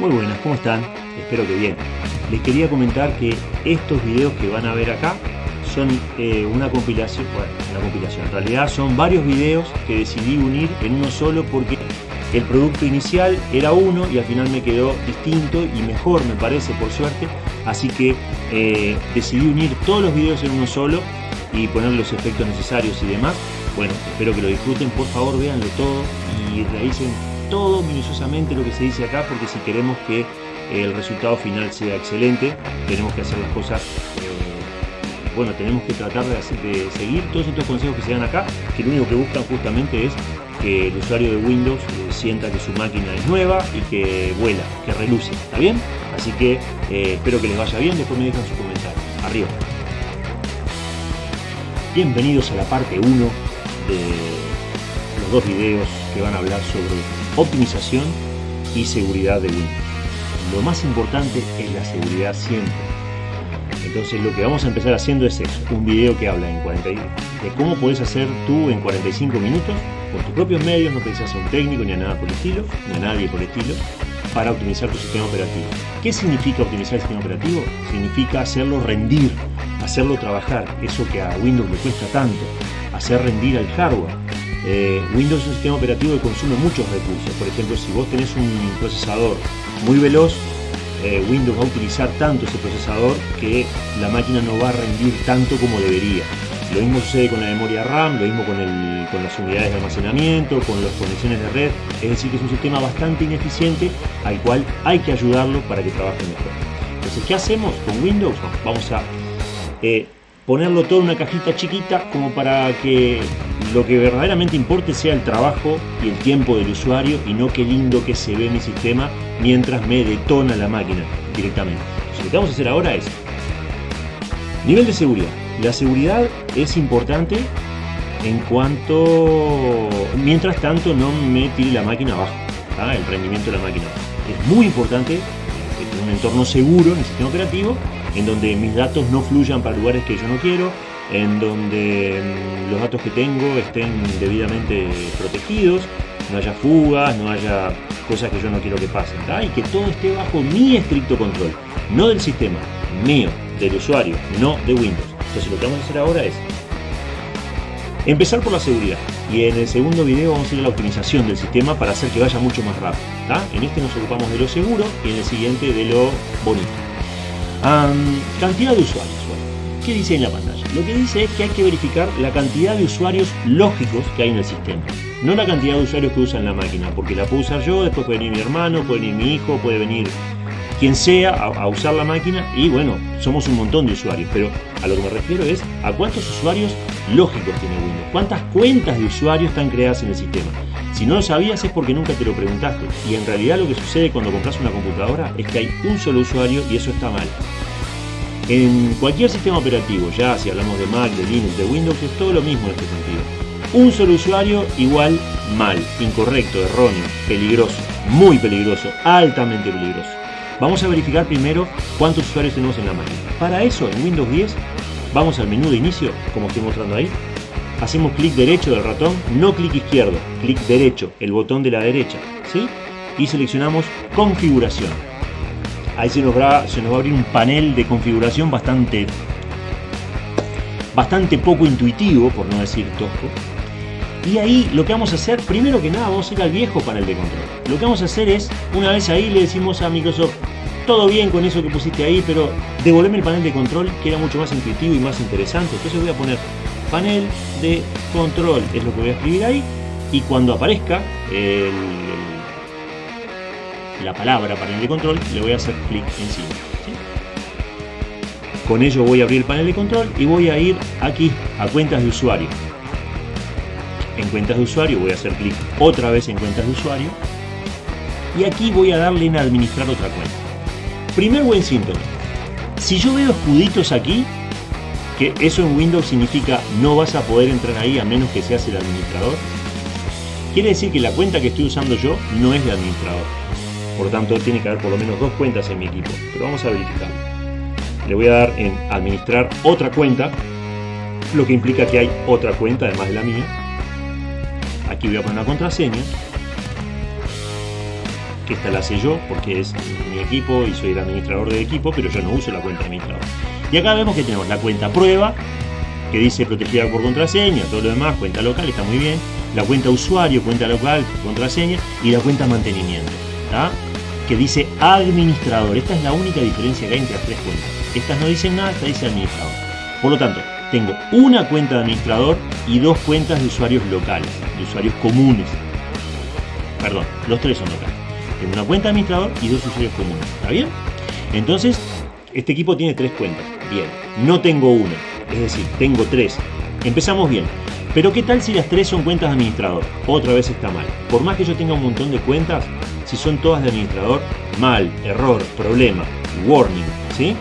Muy buenas, ¿cómo están? Espero que bien. Les quería comentar que estos videos que van a ver acá son eh, una compilación, bueno, una compilación, en realidad son varios videos que decidí unir en uno solo porque el producto inicial era uno y al final me quedó distinto y mejor me parece por suerte, así que eh, decidí unir todos los videos en uno solo y poner los efectos necesarios y demás. Bueno, espero que lo disfruten, por favor véanlo todo y realicen todo minuciosamente lo que se dice acá porque si queremos que el resultado final sea excelente tenemos que hacer las cosas eh, bueno tenemos que tratar de, seguir todos estos consejos que se dan acá que lo único que buscan justamente es que el usuario de Windows eh, sienta que su máquina es nueva y que vuela, que reluce, ¿está bien? Así que eh, espero que les vaya bien, después me dejan su comentario. Arriba. Bienvenidos a la parte 1 de los dos videos que van a hablar sobre optimización y seguridad de Windows. Lo más importante es la seguridad siempre. Entonces lo que vamos a empezar haciendo es un video que habla en 40, de cómo puedes hacer tú en 45 minutos, por tus propios medios, no precisas a un técnico ni a nada por estilo, ni a nadie por el estilo, para optimizar tu sistema operativo. ¿Qué significa optimizar el sistema operativo? Significa hacerlo rendir, hacerlo trabajar, eso que a Windows le cuesta tanto, hacer rendir al hardware, eh, Windows es un sistema operativo que consume muchos recursos. Por ejemplo, si vos tenés un procesador muy veloz, eh, Windows va a utilizar tanto ese procesador que la máquina no va a rendir tanto como debería. Lo mismo sucede con la memoria RAM, lo mismo con, con las unidades de almacenamiento, con las conexiones de red. Es decir, que es un sistema bastante ineficiente al cual hay que ayudarlo para que trabaje mejor. Entonces, ¿qué hacemos con Windows? Vamos a eh, ponerlo todo en una cajita chiquita como para que lo que verdaderamente importe sea el trabajo y el tiempo del usuario y no qué lindo que se ve mi sistema mientras me detona la máquina directamente. lo que vamos a hacer ahora es nivel de seguridad. La seguridad es importante en cuanto, mientras tanto no me tire la máquina abajo, el rendimiento de la máquina. Es muy importante que un entorno seguro en el sistema operativo en donde mis datos no fluyan para lugares que yo no quiero, en donde mm, los datos que tengo estén debidamente protegidos, no haya fugas, no haya cosas que yo no quiero que pasen, y que todo esté bajo mi estricto control, no del sistema, mío, del usuario, no de Windows. Entonces lo que vamos a hacer ahora es empezar por la seguridad y en el segundo video vamos a ir a la optimización del sistema para hacer que vaya mucho más rápido. En este nos ocupamos de lo seguro y en el siguiente de lo bonito cantidad de usuarios. ¿Qué dice en la pantalla? Lo que dice es que hay que verificar la cantidad de usuarios lógicos que hay en el sistema. No la cantidad de usuarios que usan la máquina, porque la puedo usar yo, después puede venir mi hermano, puede venir mi hijo, puede venir quien sea a, usar la máquina y bueno, somos un montón de usuarios, pero a lo que me refiero es a cuántos usuarios lógicos tiene Windows, cuántas cuentas de usuarios están creadas en el sistema. Si no lo sabías es porque nunca te lo preguntaste. Y en realidad lo que sucede cuando compras una computadora es que hay un solo usuario y eso está mal. En cualquier sistema operativo, ya si hablamos de Mac, de Linux, de Windows, es todo lo mismo en este sentido. Un solo usuario igual mal, incorrecto, erróneo, peligroso, muy peligroso, altamente peligroso. Vamos a verificar primero cuántos usuarios tenemos en la máquina. Para eso, en Windows 10, vamos al menú de inicio, como estoy mostrando ahí, hacemos clic derecho del ratón, no clic izquierdo, clic derecho, el botón de la derecha, ¿sí? Y seleccionamos configuración. Ahí se nos, va, se va a abrir un panel de configuración bastante, bastante poco intuitivo, por no decir tosco. Y ahí lo que vamos a hacer, primero que nada, vamos a ir al viejo panel de control. Lo que vamos a hacer es, una vez ahí le decimos a Microsoft, todo bien con eso que pusiste ahí, pero devolveme el panel de control que era mucho más intuitivo y más interesante. Entonces voy a poner panel de control, es lo que voy a escribir ahí, y cuando aparezca la palabra panel de control, le voy a hacer clic encima. Con ello voy a abrir el panel de control y voy a ir aquí a cuentas de usuario. En cuentas de usuario voy a hacer clic otra vez en cuentas de usuario y aquí voy a darle en administrar otra cuenta. Primer buen síntoma. Si yo veo escuditos aquí, que eso en Windows significa no vas a poder entrar ahí a menos que seas el administrador. Quiere decir que la cuenta que estoy usando yo no es de administrador. Por tanto, tiene que haber por lo menos dos cuentas en mi equipo. Pero vamos a verificarlo. Le voy a dar en administrar otra cuenta, lo que implica que hay otra cuenta además de la mía. Aquí voy a poner una contraseña. que esta la sé yo porque es mi equipo y soy el administrador del equipo, pero yo no uso la cuenta administrador. Y acá vemos que tenemos la cuenta prueba, que dice protegida por contraseña, todo lo demás, cuenta local, está muy bien. La cuenta usuario, cuenta local, contraseña, y la cuenta mantenimiento, que dice administrador. Esta es la única diferencia que hay entre las tres cuentas. Estas no dicen nada, esta dice administrador. Por lo tanto, tengo una cuenta de administrador y dos cuentas de usuarios locales, de usuarios comunes. Perdón, los tres son locales. Tengo una cuenta de administrador y dos usuarios comunes. ¿Está bien? Entonces, este equipo tiene tres cuentas. Bien, no tengo una, es decir, tengo tres. Empezamos bien. Pero ¿qué tal si las tres son cuentas de administrador? Otra vez está mal. Por más que yo tenga un montón de cuentas, si son todas de administrador, mal, error, problema, warning, ¿sí?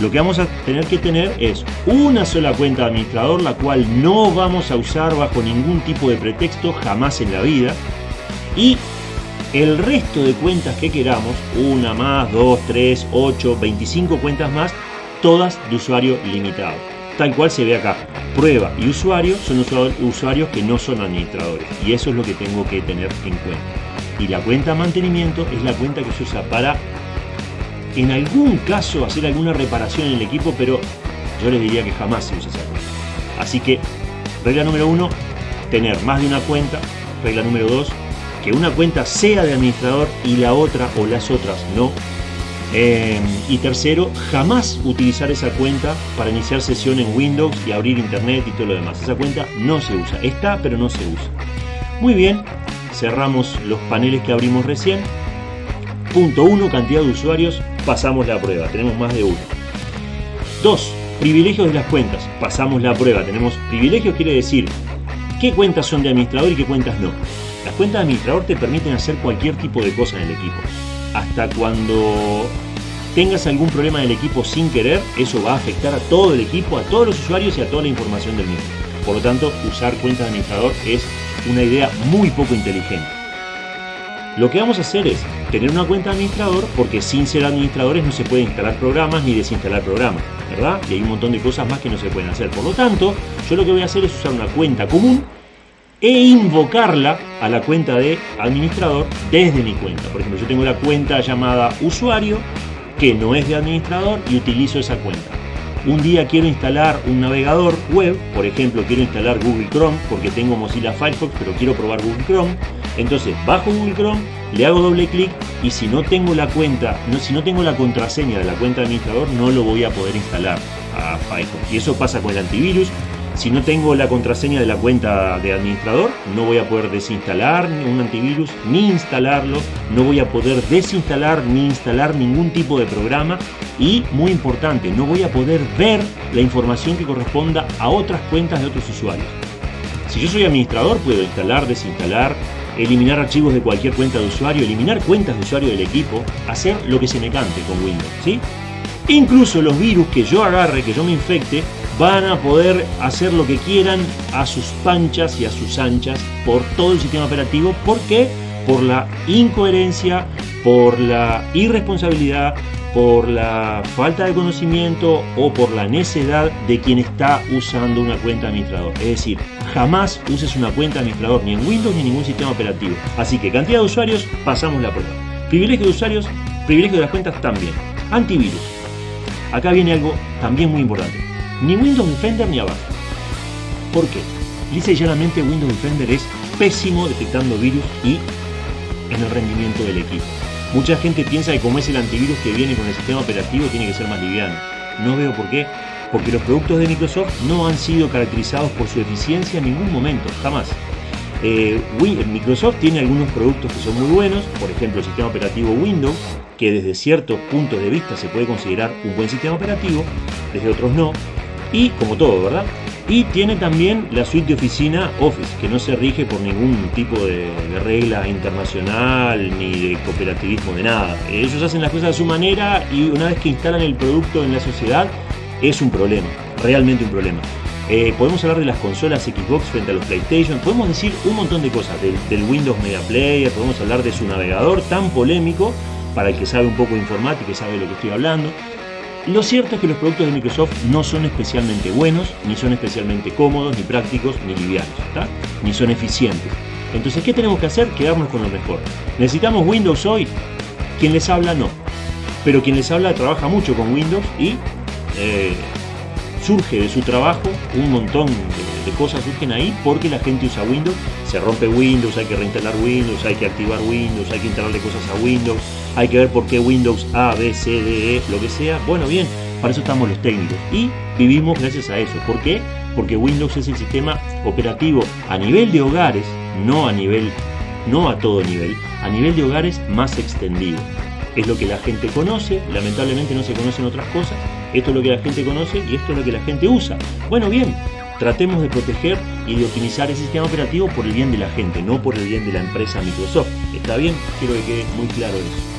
lo que vamos a tener que tener es una sola cuenta de administrador, la cual no vamos a usar bajo ningún tipo de pretexto jamás en la vida. Y el resto de cuentas que queramos, una más, dos, tres, ocho, 25 cuentas más, todas de usuario limitado. Tal cual se ve acá. Prueba y usuario son usuarios que no son administradores. Y eso es lo que tengo que tener en cuenta. Y la cuenta mantenimiento es la cuenta que se usa para en algún caso hacer alguna reparación en el equipo, pero yo les diría que jamás se usa esa cuenta. Así que, regla número uno, tener más de una cuenta. Regla número dos, que una cuenta sea de administrador y la otra o las otras no. Em, y tercero, jamás utilizar esa cuenta para iniciar sesión en Windows y abrir internet y todo lo demás. Esa cuenta no se usa. Está, pero no se usa. Muy bien, cerramos los paneles que abrimos recién. Punto 1, cantidad de usuarios, pasamos la prueba, tenemos más de uno. 2. Privilegios de las cuentas, pasamos la prueba, tenemos privilegios quiere decir qué cuentas son de administrador y qué cuentas no. Las cuentas de administrador te permiten hacer cualquier tipo de cosa en el equipo. Hasta cuando tengas algún problema en el equipo sin querer, eso va a afectar a todo el equipo, a todos los usuarios y a toda la información del mismo. Por lo tanto, usar cuentas de administrador es una idea muy poco inteligente. Lo que vamos a hacer es tener una cuenta de administrador porque sin ser administradores no se puede instalar programas ni desinstalar programas, ¿verdad? Y hay un montón de cosas más que no se pueden hacer. Por lo tanto, yo lo que voy a hacer es usar una cuenta común e invocarla a la cuenta de administrador desde mi cuenta. Por ejemplo, yo tengo la cuenta llamada usuario que no es de administrador y utilizo esa cuenta. Un día quiero instalar un navegador web, por ejemplo quiero instalar Google Chrome porque tengo Mozilla Firefox pero quiero probar Google Chrome entonces bajo Google Chrome, le hago doble clic y si no tengo la cuenta, no, si no tengo la contraseña de la cuenta administrador, no lo voy a poder instalar a Firefox. Y eso pasa con el antivirus. Si no tengo la contraseña de la cuenta de administrador, no voy a poder desinstalar un antivirus ni instalarlo, no voy a poder desinstalar ni instalar ningún tipo de programa y, muy importante, no voy a poder ver la información que corresponda a otras cuentas de otros usuarios. Si yo soy administrador, puedo instalar, desinstalar, eliminar archivos de cualquier cuenta de usuario, eliminar cuentas de usuario del equipo, hacer lo que se me cante con Windows, ¿sí? Incluso los virus que yo agarre, que yo me infecte, van a poder hacer lo que quieran a sus panchas y a sus anchas por todo el sistema operativo. ¿Por qué? Por la incoherencia, por la irresponsabilidad, por la falta de conocimiento o por la necedad de quien está usando una cuenta administrador. Es decir, jamás uses una cuenta administrador ni en Windows ni en ningún sistema operativo. Así que cantidad de usuarios, pasamos la prueba. Privilegio de usuarios, privilegio de las cuentas también. Antivirus. Acá viene algo también muy importante. Ni Windows Defender ni abajo. ¿Por qué? Dice y llanamente Windows Defender es pésimo detectando virus y en el rendimiento del equipo. Mucha gente piensa que como es el antivirus que viene con el sistema operativo tiene que ser más liviano. No veo por qué. Porque los productos de Microsoft no han sido caracterizados por su eficiencia en ningún momento, jamás. Eh, Microsoft tiene algunos productos que son muy buenos, por ejemplo el sistema operativo Windows, que desde ciertos puntos de vista se puede considerar un buen sistema operativo, desde otros no, y como todo, ¿verdad? Y tiene también la suite de oficina Office, que no se rige por ningún tipo de, regla internacional ni de cooperativismo de nada. Ellos hacen las cosas a su manera y una vez que instalan el producto en la sociedad es un problema, realmente un problema. Eh, podemos hablar de las consolas Xbox frente a los PlayStation, podemos decir un montón de cosas del, Windows Media Player, podemos hablar de su navegador tan polémico para el que sabe un poco de informática y sabe lo que estoy hablando. Lo cierto es que los productos de Microsoft no son especialmente buenos, ni son especialmente cómodos, ni prácticos, ni livianos, ni son eficientes. Entonces, ¿qué tenemos que hacer? Quedarnos con lo mejor. ¿Necesitamos Windows hoy? Quien les habla no. Pero quien les habla trabaja mucho con Windows y eh, surge de su trabajo un montón de, cosas surgen ahí porque la gente usa Windows, se rompe Windows, hay que reinstalar Windows, hay que activar Windows, hay que instalarle cosas a Windows, hay que ver por qué Windows A, B, C, D, E, lo que sea. Bueno, bien, para eso estamos los técnicos y vivimos gracias a eso. ¿Por qué? Porque Windows es el sistema operativo a nivel de hogares, no a nivel, no a todo nivel, a nivel de hogares más extendido. Es lo que la gente conoce, lamentablemente no se conocen otras cosas, esto es lo que la gente conoce y esto es lo que la gente usa. Bueno, bien, tratemos de proteger y de optimizar el sistema operativo por el bien de la gente, no por el bien de la empresa Microsoft. ¿Está bien? Quiero que quede muy claro eso.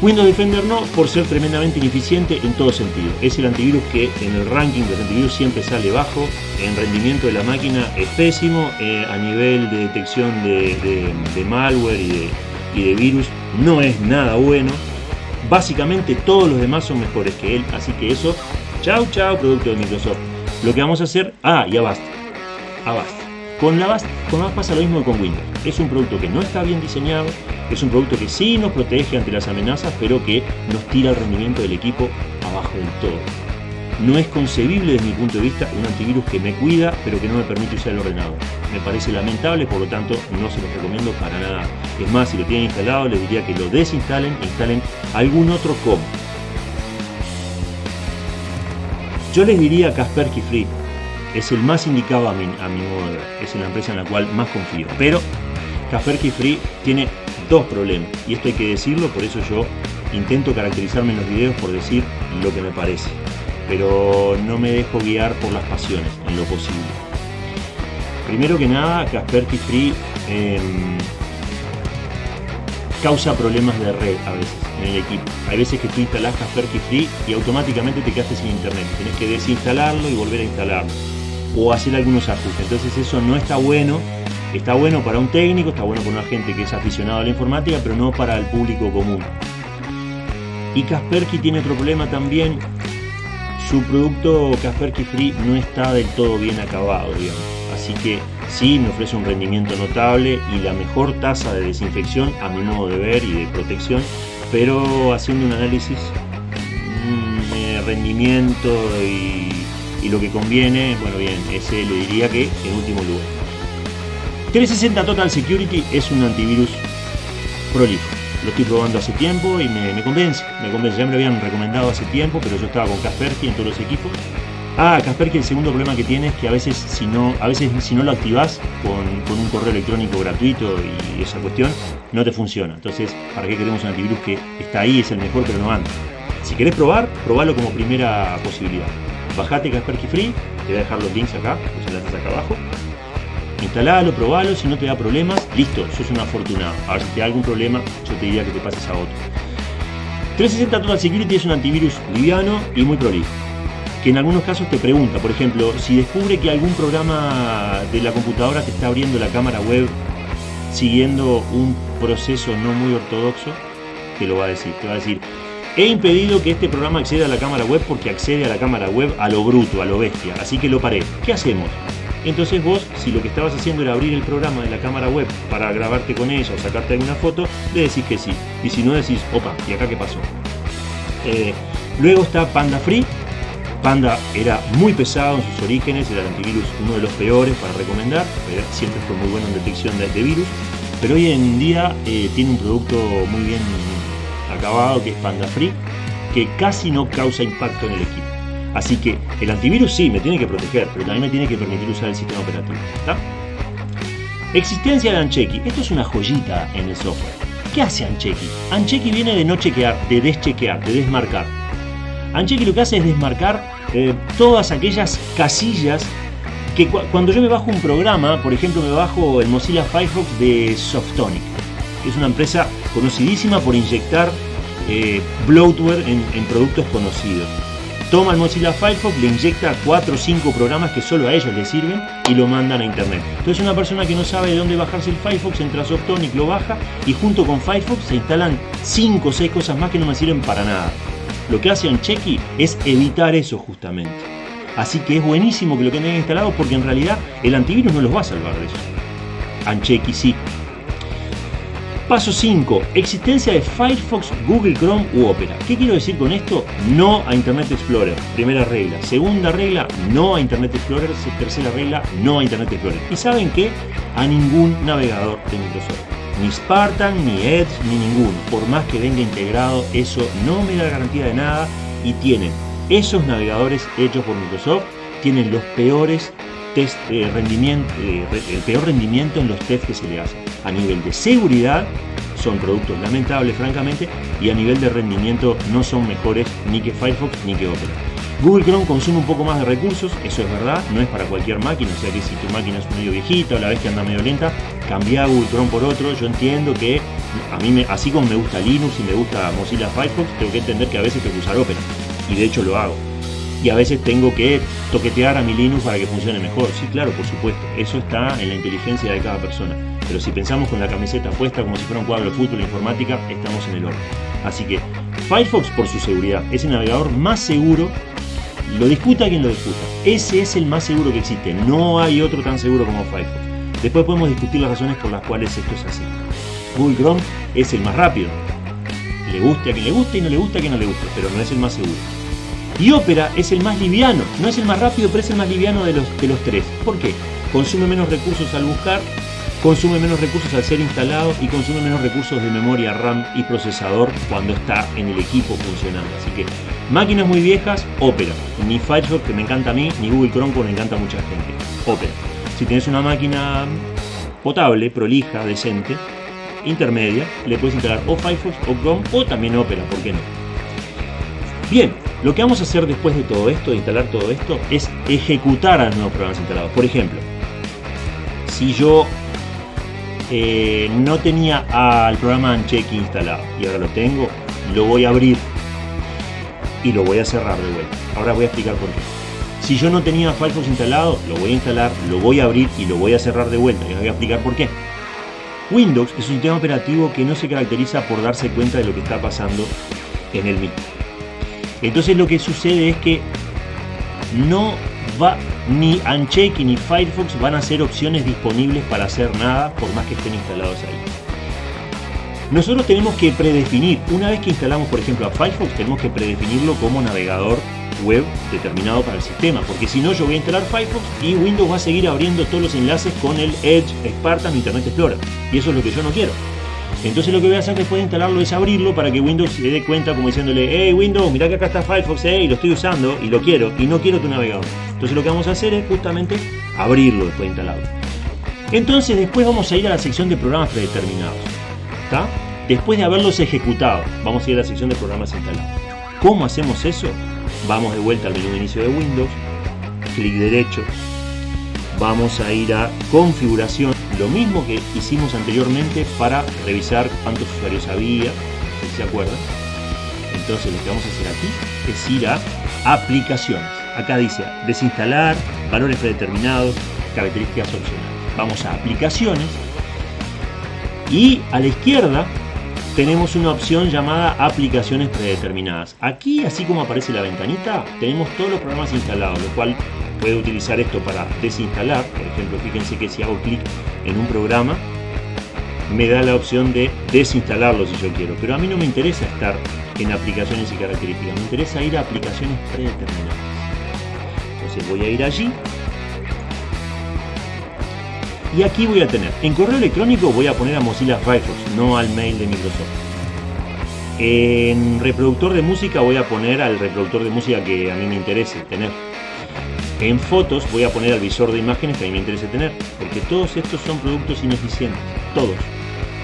Windows Defender no, por ser tremendamente ineficiente en todo sentido. Es el antivirus que en el ranking de los antivirus siempre sale bajo, en rendimiento de la máquina es pésimo, eh, a nivel de detección de, malware y y de virus no es nada bueno. Básicamente todos los demás son mejores que él, así que eso, chao chao producto de Microsoft. Lo que vamos a hacer, ah, y Avast, Avast. Con la Avast, con Avast pasa lo mismo que con Windows. Es un producto que no está bien diseñado, es un producto que sí nos protege ante las amenazas, pero que nos tira el rendimiento del equipo abajo del todo. No es concebible desde mi punto de vista un antivirus que me cuida pero que no me permite usar el ordenador. Me parece lamentable, por lo tanto no se los recomiendo para nada. Es más, si lo tienen instalado les diría que lo desinstalen e instalen algún otro com. Yo les diría Kaspersky Free. Es el más indicado a mi, a mi modo de ver. Es la empresa en la cual más confío. Pero Kaspersky Free tiene dos problemas. Y esto hay que decirlo, por eso yo intento caracterizarme en los videos por decir lo que me parece pero no me dejo guiar por las pasiones en lo posible. Primero que nada, Kaspersky Free causa problemas de red a veces en el equipo. Hay veces que tú instalás Kaspersky Free y automáticamente te quedaste sin internet. Tienes que desinstalarlo y volver a instalarlo. O hacer algunos ajustes. Entonces eso no está bueno. Está bueno para un técnico, está bueno para una gente que es aficionado a la informática, pero no para el público común. Y Kaspersky tiene otro problema también su producto Kaspersky Free no está del todo bien acabado, digamos. Así que sí me ofrece un rendimiento notable y la mejor tasa de desinfección a mi modo de ver y de protección, pero haciendo un análisis de rendimiento y, y lo que conviene, bueno bien, ese le diría que en último lugar. 360 Total Security es un antivirus prolijo lo estoy probando hace tiempo y me, convence, me convence. Ya me lo habían recomendado hace tiempo, pero yo estaba con Kaspersky en todos los equipos. Ah, Kaspersky el segundo problema que tiene es que a veces si no, a veces si no lo activas con, un correo electrónico gratuito y esa cuestión, no te funciona. Entonces, ¿para qué queremos un antivirus que está ahí, es el mejor, pero no anda? Si querés probar, probalo como primera posibilidad. Bajate Kaspersky Free, te voy a dejar los links acá, los enlaces acá abajo instalalo, probalo, si no te da problemas, listo, sos un afortunado. Ahora si te da algún problema, yo te diría que te pases a otro. 360 Total Security es un antivirus liviano y muy prolijo, que en algunos casos te pregunta, por ejemplo, si descubre que algún programa de la computadora te está abriendo la cámara web siguiendo un proceso no muy ortodoxo, te lo va a decir, te va a decir, he impedido que este programa acceda a la cámara web porque accede a la cámara web a lo bruto, a lo bestia, así que lo paré. ¿Qué hacemos? Entonces vos, si lo que estabas haciendo era abrir el programa de la cámara web para grabarte con ella o sacarte alguna foto, le decís que sí. Y si no decís, opa, ¿y acá qué pasó? Eh, luego está Panda Free. Panda era muy pesado en sus orígenes, era el antivirus uno de los peores para recomendar, siempre fue muy bueno en detección de, virus, pero hoy en día eh, tiene un producto muy bien acabado que es Panda Free, que casi no causa impacto en el equipo. Así que el antivirus sí me tiene que proteger, pero también me tiene que permitir usar el sistema operativo. Existencia de Ancheki. Esto es una joyita en el software. ¿Qué hace Ancheki? Ancheki viene de no chequear, de deschequear, de desmarcar. Ancheki lo que hace es desmarcar eh, todas aquellas casillas que cuando yo me bajo un programa, por ejemplo me bajo el Mozilla Firefox de Softonic, que es una empresa conocidísima por inyectar eh, bloatware en productos conocidos toma el Mozilla Firefox, le inyecta 4 o 5 programas que solo a ellos les sirven y lo mandan a internet. Entonces una persona que no sabe de dónde bajarse el Firefox entra a Softonic, lo baja y junto con Firefox se instalan 5 o 6 cosas más que no me sirven para nada. Lo que hace Ancheki es evitar eso justamente. Así que es buenísimo que lo tengan instalado porque en realidad el antivirus no los va a salvar de eso. Ancheki sí. Paso 5. Existencia de Firefox, Google Chrome u Opera. ¿Qué quiero decir con esto? No a Internet Explorer. Primera regla. Segunda regla, no a Internet Explorer. Tercera regla, no a Internet Explorer. ¿Y saben qué? A ningún navegador de Microsoft. Ni Spartan, ni Edge, ni ninguno. Por más que venga integrado, eso no me da garantía de nada y tienen esos navegadores hechos por Microsoft, tienen los peores test de rendimiento, eh, el peor rendimiento en los test que se le hacen. A nivel de seguridad son productos lamentables francamente y a nivel de rendimiento no son mejores ni que Firefox ni que Opera. Google Chrome consume un poco más de recursos, eso es verdad, no es para cualquier máquina, o sea que si tu máquina es medio viejita o la vez que anda medio lenta, cambia Google Chrome por otro. Yo entiendo que a mí, me, así como me gusta Linux y me gusta Mozilla Firefox, tengo que entender que a veces tengo que usar Opera, y de hecho lo hago y a veces tengo que toquetear a mi Linux para que funcione mejor. Sí, claro, por supuesto, eso está en la inteligencia de cada persona. Pero si pensamos con la camiseta puesta como si fuera un cuadro de fútbol e informática, estamos en el orden. Así que Firefox, por su seguridad, es el navegador más seguro. Lo disputa quien lo disputa. Ese es el más seguro que existe. No hay otro tan seguro como Firefox. Después podemos discutir las razones por las cuales esto es así. Google Chrome es el más rápido. Le guste a quien le guste y no le gusta a quien no le guste, pero no es el más seguro. Y Opera es el más liviano, no es el más rápido, pero es el más liviano de los, de los tres. ¿Por qué? Consume menos recursos al buscar, consume menos recursos al ser instalado y consume menos recursos de memoria RAM y procesador cuando está en el equipo funcionando. Así que máquinas muy viejas, Opera. Ni Firefox, que me encanta a mí, ni Google Chrome, que me encanta a mucha gente. Opera. Si tienes una máquina potable, prolija, decente, intermedia, le puedes instalar o Firefox o Chrome o también Opera, ¿por qué no? Bien, lo que vamos a hacer después de todo esto, de instalar todo esto, es ejecutar a los nuevos programas instalados. Por ejemplo, si yo eh, no tenía al programa Ancheck instalado y ahora lo tengo, lo voy a abrir y lo voy a cerrar de vuelta. Ahora voy a explicar por qué. Si yo no tenía Firefox instalado, lo voy a instalar, lo voy a abrir y lo voy a cerrar de vuelta. Y os voy a explicar por qué. Windows es un sistema operativo que no se caracteriza por darse cuenta de lo que está pasando en el mismo. Entonces lo que sucede es que no va ni Uncheck ni Firefox van a ser opciones disponibles para hacer nada por más que estén instalados ahí. Nosotros tenemos que predefinir, una vez que instalamos por ejemplo a Firefox, tenemos que predefinirlo como navegador web determinado para el sistema, porque si no yo voy a instalar Firefox y Windows va a seguir abriendo todos los enlaces con el Edge, Spartan, Internet Explorer, y eso es lo que yo no quiero. Entonces lo que voy a hacer después de instalarlo es abrirlo para que Windows se dé cuenta como diciéndole, hey Windows, mira que acá está Firefox, eh, y lo estoy usando y lo quiero y no quiero tu navegador. Entonces lo que vamos a hacer es justamente abrirlo después de instalarlo. Entonces después vamos a ir a la sección de programas predeterminados. Después de haberlos ejecutado, vamos a ir a la sección de programas instalados. ¿Cómo hacemos eso? Vamos de vuelta al menú de inicio de Windows, clic derecho, vamos a ir a configuración lo mismo que hicimos anteriormente para revisar cuántos usuarios había, si se acuerdan. Entonces lo que vamos a hacer aquí es ir a aplicaciones. Acá dice desinstalar, valores predeterminados, características opcionales. Vamos a aplicaciones y a la izquierda tenemos una opción llamada aplicaciones predeterminadas. Aquí, así como aparece la ventanita, tenemos todos los programas instalados, lo cual puede utilizar esto para desinstalar. Por ejemplo, fíjense que si hago clic en un programa, me da la opción de desinstalarlo si yo quiero. Pero a mí no me interesa estar en aplicaciones y características, me interesa ir a aplicaciones predeterminadas. Entonces voy a ir allí. Y aquí voy a tener, en correo electrónico voy a poner a Mozilla Firefox, no al mail de Microsoft. En reproductor de música voy a poner al reproductor de música que a mí me interese tener. En fotos voy a poner al visor de imágenes que a mí me interesa tener, porque todos estos son productos ineficientes, todos.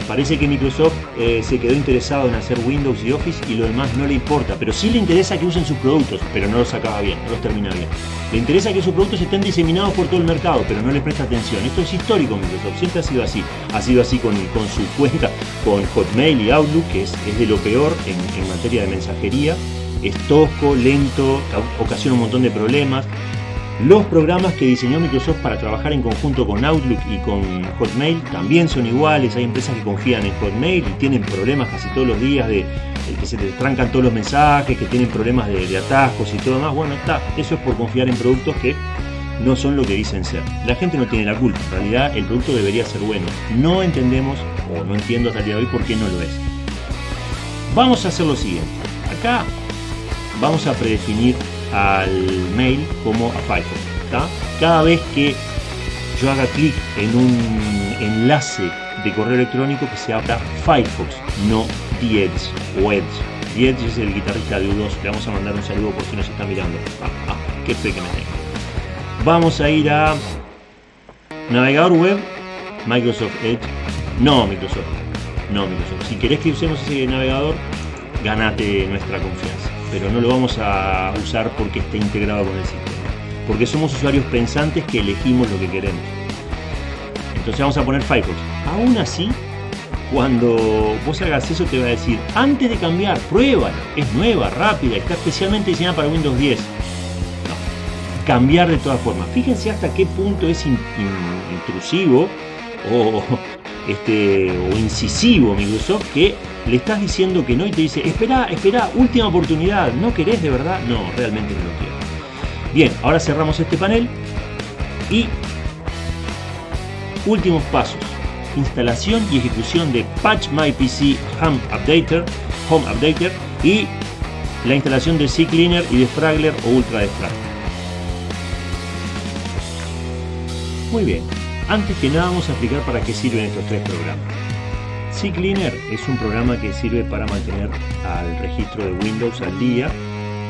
Parece que Microsoft eh, se quedó interesado en hacer Windows y Office y lo demás no le importa, pero sí le interesa que usen sus productos, pero no los acaba bien, no los termina bien. Le interesa que sus productos estén diseminados por todo el mercado, pero no le presta atención. Esto es histórico Microsoft, siempre ha sido así. Ha sido así con, con su cuenta, con Hotmail y Outlook, que es, de lo peor en, en materia de mensajería. Es tosco, lento, ocasiona un montón de problemas. Los programas que diseñó Microsoft para trabajar en conjunto con Outlook y con Hotmail también son iguales. Hay empresas que confían en Hotmail y tienen problemas casi todos los días de, que se les trancan todos los mensajes, que tienen problemas de, atascos y todo más. Bueno, está. Eso es por confiar en productos que no son lo que dicen ser. La gente no tiene la culpa, en realidad el producto debería ser bueno. No entendemos, o no entiendo hasta el día de hoy por qué no lo es. Vamos a hacer lo siguiente. Acá vamos a predefinir al mail como a Firefox. Cada vez que yo haga clic en un enlace de correo electrónico que se abra Firefox, no The o Edge. The Edge es el guitarrista de U2. Le vamos a mandar un saludo por si nos está mirando. Ah, ah, fe que me tengo. Vamos a ir a navegador web, Microsoft Edge. No, Microsoft. No, Microsoft. Si querés que usemos ese navegador, ganate nuestra confianza. Pero no lo vamos a usar porque esté integrado con el sistema. Porque somos usuarios pensantes que elegimos lo que queremos. Entonces vamos a poner Firefox. Aún así, cuando vos hagas eso te va a decir, antes de cambiar, pruébalo. Es nueva, rápida, está especialmente diseñada para Windows 10 cambiar de todas formas. Fíjense hasta qué punto es intrusivo o, este, o incisivo Microsoft que le estás diciendo que no y te dice, espera, espera, última oportunidad, ¿no querés de verdad? No, realmente no lo quiero. Bien, ahora cerramos este panel y últimos pasos. Instalación y ejecución de Patch My PC Home Updater, Home Updater y la instalación de CCleaner y de Fragler o Ultra de Fragler. Muy bien, antes que nada vamos a explicar para qué sirven estos tres programas. CCleaner es un programa que sirve para mantener al registro de Windows al día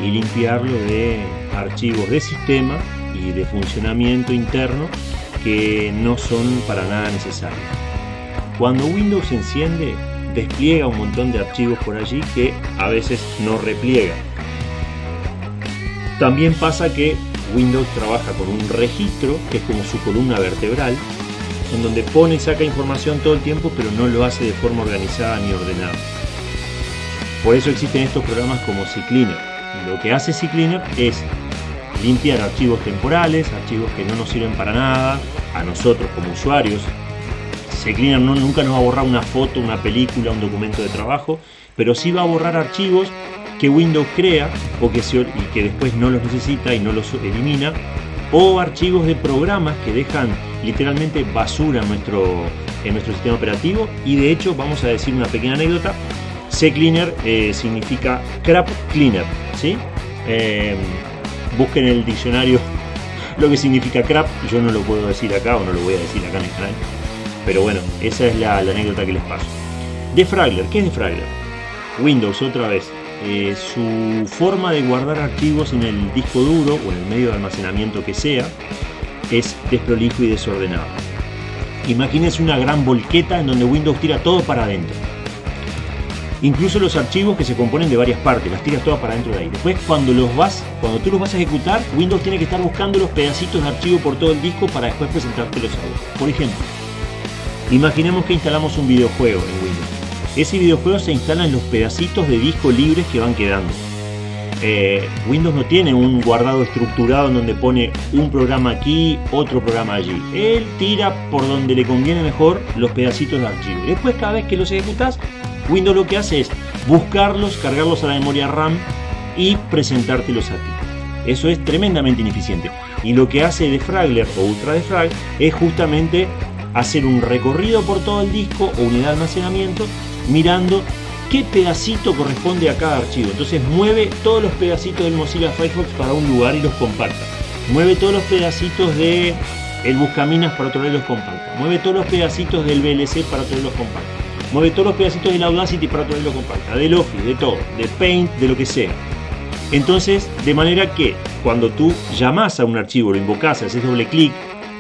y limpiarlo de archivos de sistema y de funcionamiento interno que no son para nada necesarios. Cuando Windows enciende, despliega un montón de archivos por allí que a veces no repliega. También pasa que Windows trabaja con un registro, que es como su columna vertebral, en donde pone y saca información todo el tiempo, pero no lo hace de forma organizada ni ordenada. Por eso existen estos programas como CCleaner. Lo que hace CCleaner es limpiar archivos temporales, archivos que no nos sirven para nada, a nosotros como usuarios. CCleaner no, nunca nos va a borrar una foto, una película, un documento de trabajo, pero sí va a borrar archivos que Windows crea o que y que después no los necesita y no los elimina, o archivos de programas que dejan literalmente basura en nuestro, en nuestro sistema operativo y de hecho vamos a decir una pequeña anécdota, CCleaner eh, significa crap cleaner, ¿sí? Eh, busquen en el diccionario lo que significa crap, yo no lo puedo decir acá o no lo voy a decir acá en el canal, pero bueno, esa es la, la anécdota que les paso. Defragler, ¿qué es Defragler? Windows otra vez, eh, su forma de guardar archivos en el disco duro o en el medio de almacenamiento que sea es desprolijo y desordenado. Imagínense una gran volqueta en donde Windows tira todo para adentro. Incluso los archivos que se componen de varias partes, las tiras todas para adentro de ahí. Después cuando los vas, cuando tú los vas a ejecutar, Windows tiene que estar buscando los pedacitos de archivo por todo el disco para después presentártelos a vos. Por ejemplo, imaginemos que instalamos un videojuego en Windows ese videojuego se instala en los pedacitos de disco libres que van quedando. Eh, Windows no tiene un guardado estructurado en donde pone un programa aquí, otro programa allí. Él tira por donde le conviene mejor los pedacitos de archivo. Después cada vez que los ejecutas, Windows lo que hace es buscarlos, cargarlos a la memoria RAM y presentártelos a ti. Eso es tremendamente ineficiente. Y lo que hace Defragler o Ultra Defrag es justamente hacer un recorrido por todo el disco o unidad de almacenamiento mirando qué pedacito corresponde a cada archivo. Entonces mueve todos los pedacitos del Mozilla Firefox para un lugar y los comparta. Mueve todos los pedacitos de el Buscaminas para otro lado y los comparta. Mueve todos los pedacitos del VLC para otro lado y los comparta. Mueve todos los pedacitos del Audacity para otro lado y los comparta. Del Office, de todo, de Paint, de lo que sea. Entonces, de manera que cuando tú llamas a un archivo, lo invocas, haces doble clic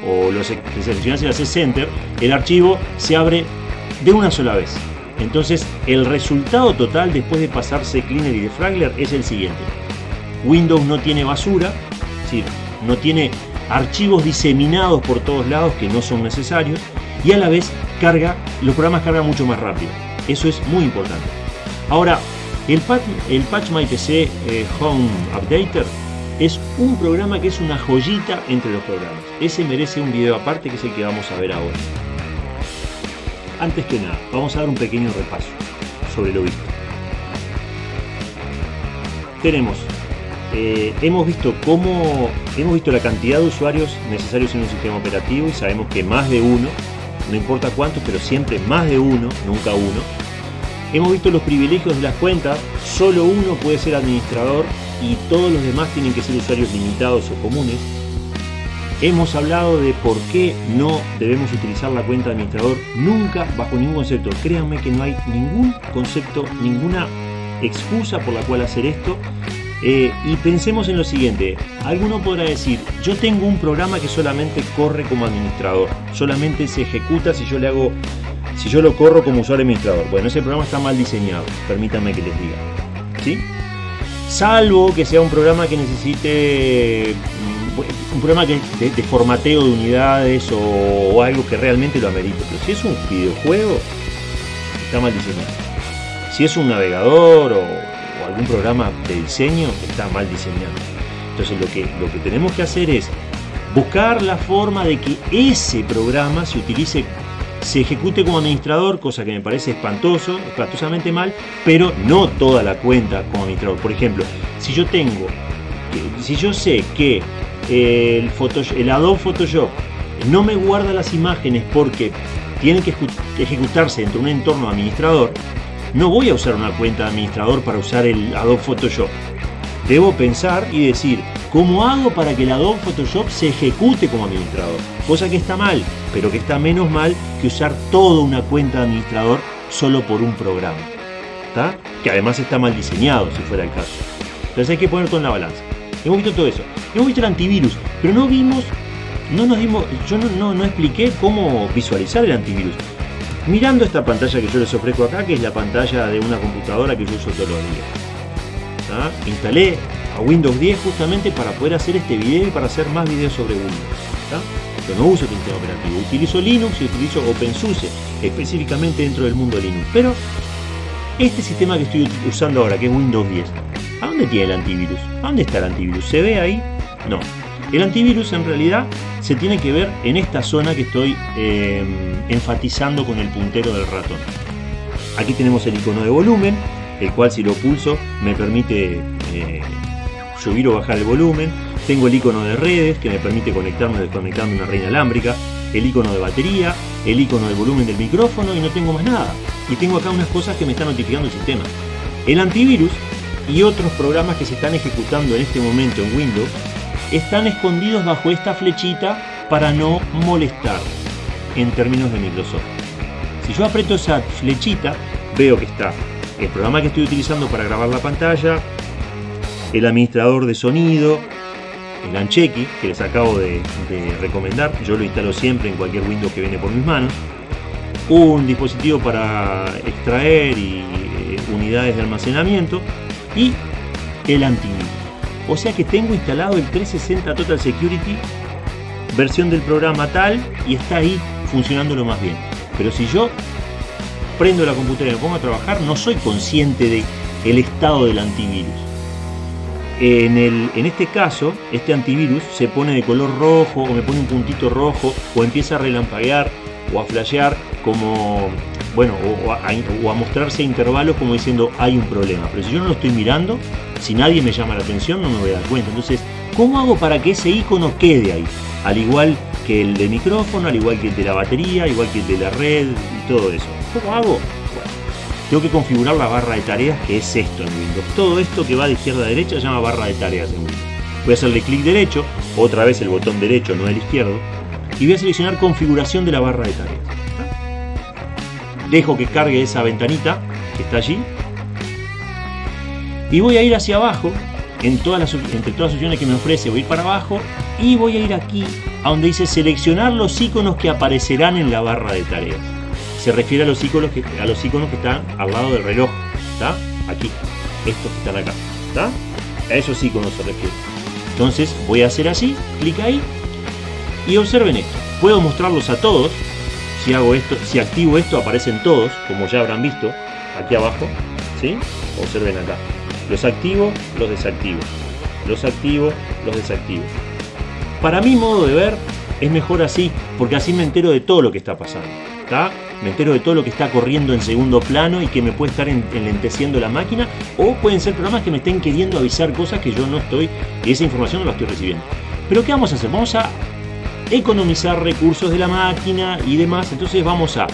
o lo seleccionas y haces Enter, el archivo se abre de una sola vez. Entonces, el resultado total después de pasarse Cleaner y Defragler es el siguiente. Windows no tiene basura, no tiene archivos diseminados por todos lados que no son necesarios y a la vez carga, los programas cargan mucho más rápido. Eso es muy importante. Ahora, el, patch, el Patch My PC eh, Home Updater es un programa que es una joyita entre los programas. Ese merece un video aparte que es el que vamos a ver ahora. Antes que nada, vamos a dar un pequeño repaso sobre lo visto. Tenemos eh, hemos visto cómo hemos visto la cantidad de usuarios necesarios en un sistema operativo y sabemos que más de uno, no importa cuántos, pero siempre más de uno, nunca uno. Hemos visto los privilegios de las cuentas, solo uno puede ser administrador y todos los demás tienen que ser usuarios limitados o comunes. Hemos hablado de por qué no debemos utilizar la cuenta de administrador nunca bajo ningún concepto. Créanme que no hay ningún concepto, ninguna excusa por la cual hacer esto. Eh, y pensemos en lo siguiente, alguno podrá decir, yo tengo un programa que solamente corre como administrador, solamente se ejecuta si yo le hago, si yo lo corro como usuario administrador. Bueno, ese programa está mal diseñado, permítanme que les diga. ¿Sí? Salvo que sea un programa que necesite un programa de, formateo de unidades o, algo que realmente lo amerite. Pero si es un videojuego, está mal diseñado. Si es un navegador o, algún programa de diseño, está mal diseñado. Entonces lo que, lo que tenemos que hacer es buscar la forma de que ese programa se utilice, se ejecute como administrador, cosa que me parece espantoso, espantosamente mal, pero no toda la cuenta como administrador. Por ejemplo, si yo tengo, si yo sé que el, Adobe Photoshop no me guarda las imágenes porque tienen que ejecutarse dentro de un entorno administrador, no voy a usar una cuenta administrador para usar el Adobe Photoshop. Debo pensar y decir, ¿cómo hago para que el Adobe Photoshop se ejecute como administrador? Cosa que está mal, pero que está menos mal que usar toda una cuenta administrador solo por un programa. Que además está mal diseñado, si fuera el caso. Entonces hay que poner todo en la balanza. Hemos visto todo eso. Hemos visto el antivirus, pero no vimos, no nos dimos, yo no, no, expliqué cómo visualizar el antivirus. Mirando esta pantalla que yo les ofrezco acá, que es la pantalla de una computadora que yo uso todos los días. Instalé a Windows 10 justamente para poder hacer este video y para hacer más videos sobre Windows. Yo no uso el sistema operativo, utilizo Linux y utilizo OpenSUSE, específicamente dentro del mundo Linux. Pero este sistema que estoy usando ahora, que es Windows 10, ¿A dónde tiene el antivirus? ¿A dónde está el antivirus? ¿Se ve ahí? No. El antivirus en realidad se tiene que ver en esta zona que estoy em, enfatizando con el puntero del ratón. Aquí tenemos el icono de volumen, el cual si lo pulso me permite eh, subir o bajar el volumen. Tengo el icono de redes que me permite conectarme o desconectarme una red inalámbrica. El icono de batería, el icono del volumen del micrófono y no tengo más nada. Y tengo acá unas cosas que me está notificando el sistema. El antivirus y otros programas que se están ejecutando en este momento en Windows están escondidos bajo esta flechita para no molestar en términos de Microsoft. Si yo aprieto esa flechita, veo que está el programa que estoy utilizando para grabar la pantalla, el administrador de sonido, el Ancheki, que les acabo de, de, recomendar, yo lo instalo siempre en cualquier Windows que viene por mis manos, un dispositivo para extraer y eh, unidades de almacenamiento, y el antivirus. O sea que tengo instalado el 360 Total Security, versión del programa tal, y está ahí funcionando lo más bien. Pero si yo prendo la computadora y me pongo a trabajar, no soy consciente de el estado del antivirus. En, el, en este caso, este antivirus se pone de color rojo o me pone un puntito rojo o empieza a relampaguear o a flashear como bueno, o, a, mostrarse a intervalos como diciendo hay un problema. Pero si yo no lo estoy mirando, si nadie me llama la atención, no me voy a dar cuenta. Entonces, ¿cómo hago para que ese icono quede ahí? Al igual que el de micrófono, al igual que el de la batería, igual que el de la red y todo eso. ¿Cómo hago? Bueno, tengo que configurar la barra de tareas, que es esto en Windows. Todo esto que va de izquierda a derecha se llama barra de tareas en Windows. Voy a hacerle clic derecho, otra vez el botón derecho, no el izquierdo, y voy a seleccionar configuración de la barra de tareas dejo que cargue esa ventanita que está allí y voy a ir hacia abajo en todas las, entre todas las opciones que me ofrece voy a ir para abajo y voy a ir aquí a donde dice seleccionar los iconos que aparecerán en la barra de tareas se refiere a los iconos que, a los iconos que están al lado del reloj ¿está? aquí estos que están acá ¿está? a esos iconos se refiere entonces voy a hacer así clic ahí y observen esto puedo mostrarlos a todos si hago esto, si activo esto aparecen todos, como ya habrán visto, aquí abajo, ¿sí? Observen acá. Los activo, los desactivo. Los activo, los desactivo. Para mi modo de ver, es mejor así, porque así me entero de todo lo que está pasando. Me entero de todo lo que está corriendo en segundo plano y que me puede estar enlenteciendo la máquina, o pueden ser programas que me estén queriendo avisar cosas que yo no estoy, y esa información no la estoy recibiendo. Pero ¿qué vamos a hacer? Vamos a economizar recursos de la máquina y demás, entonces vamos a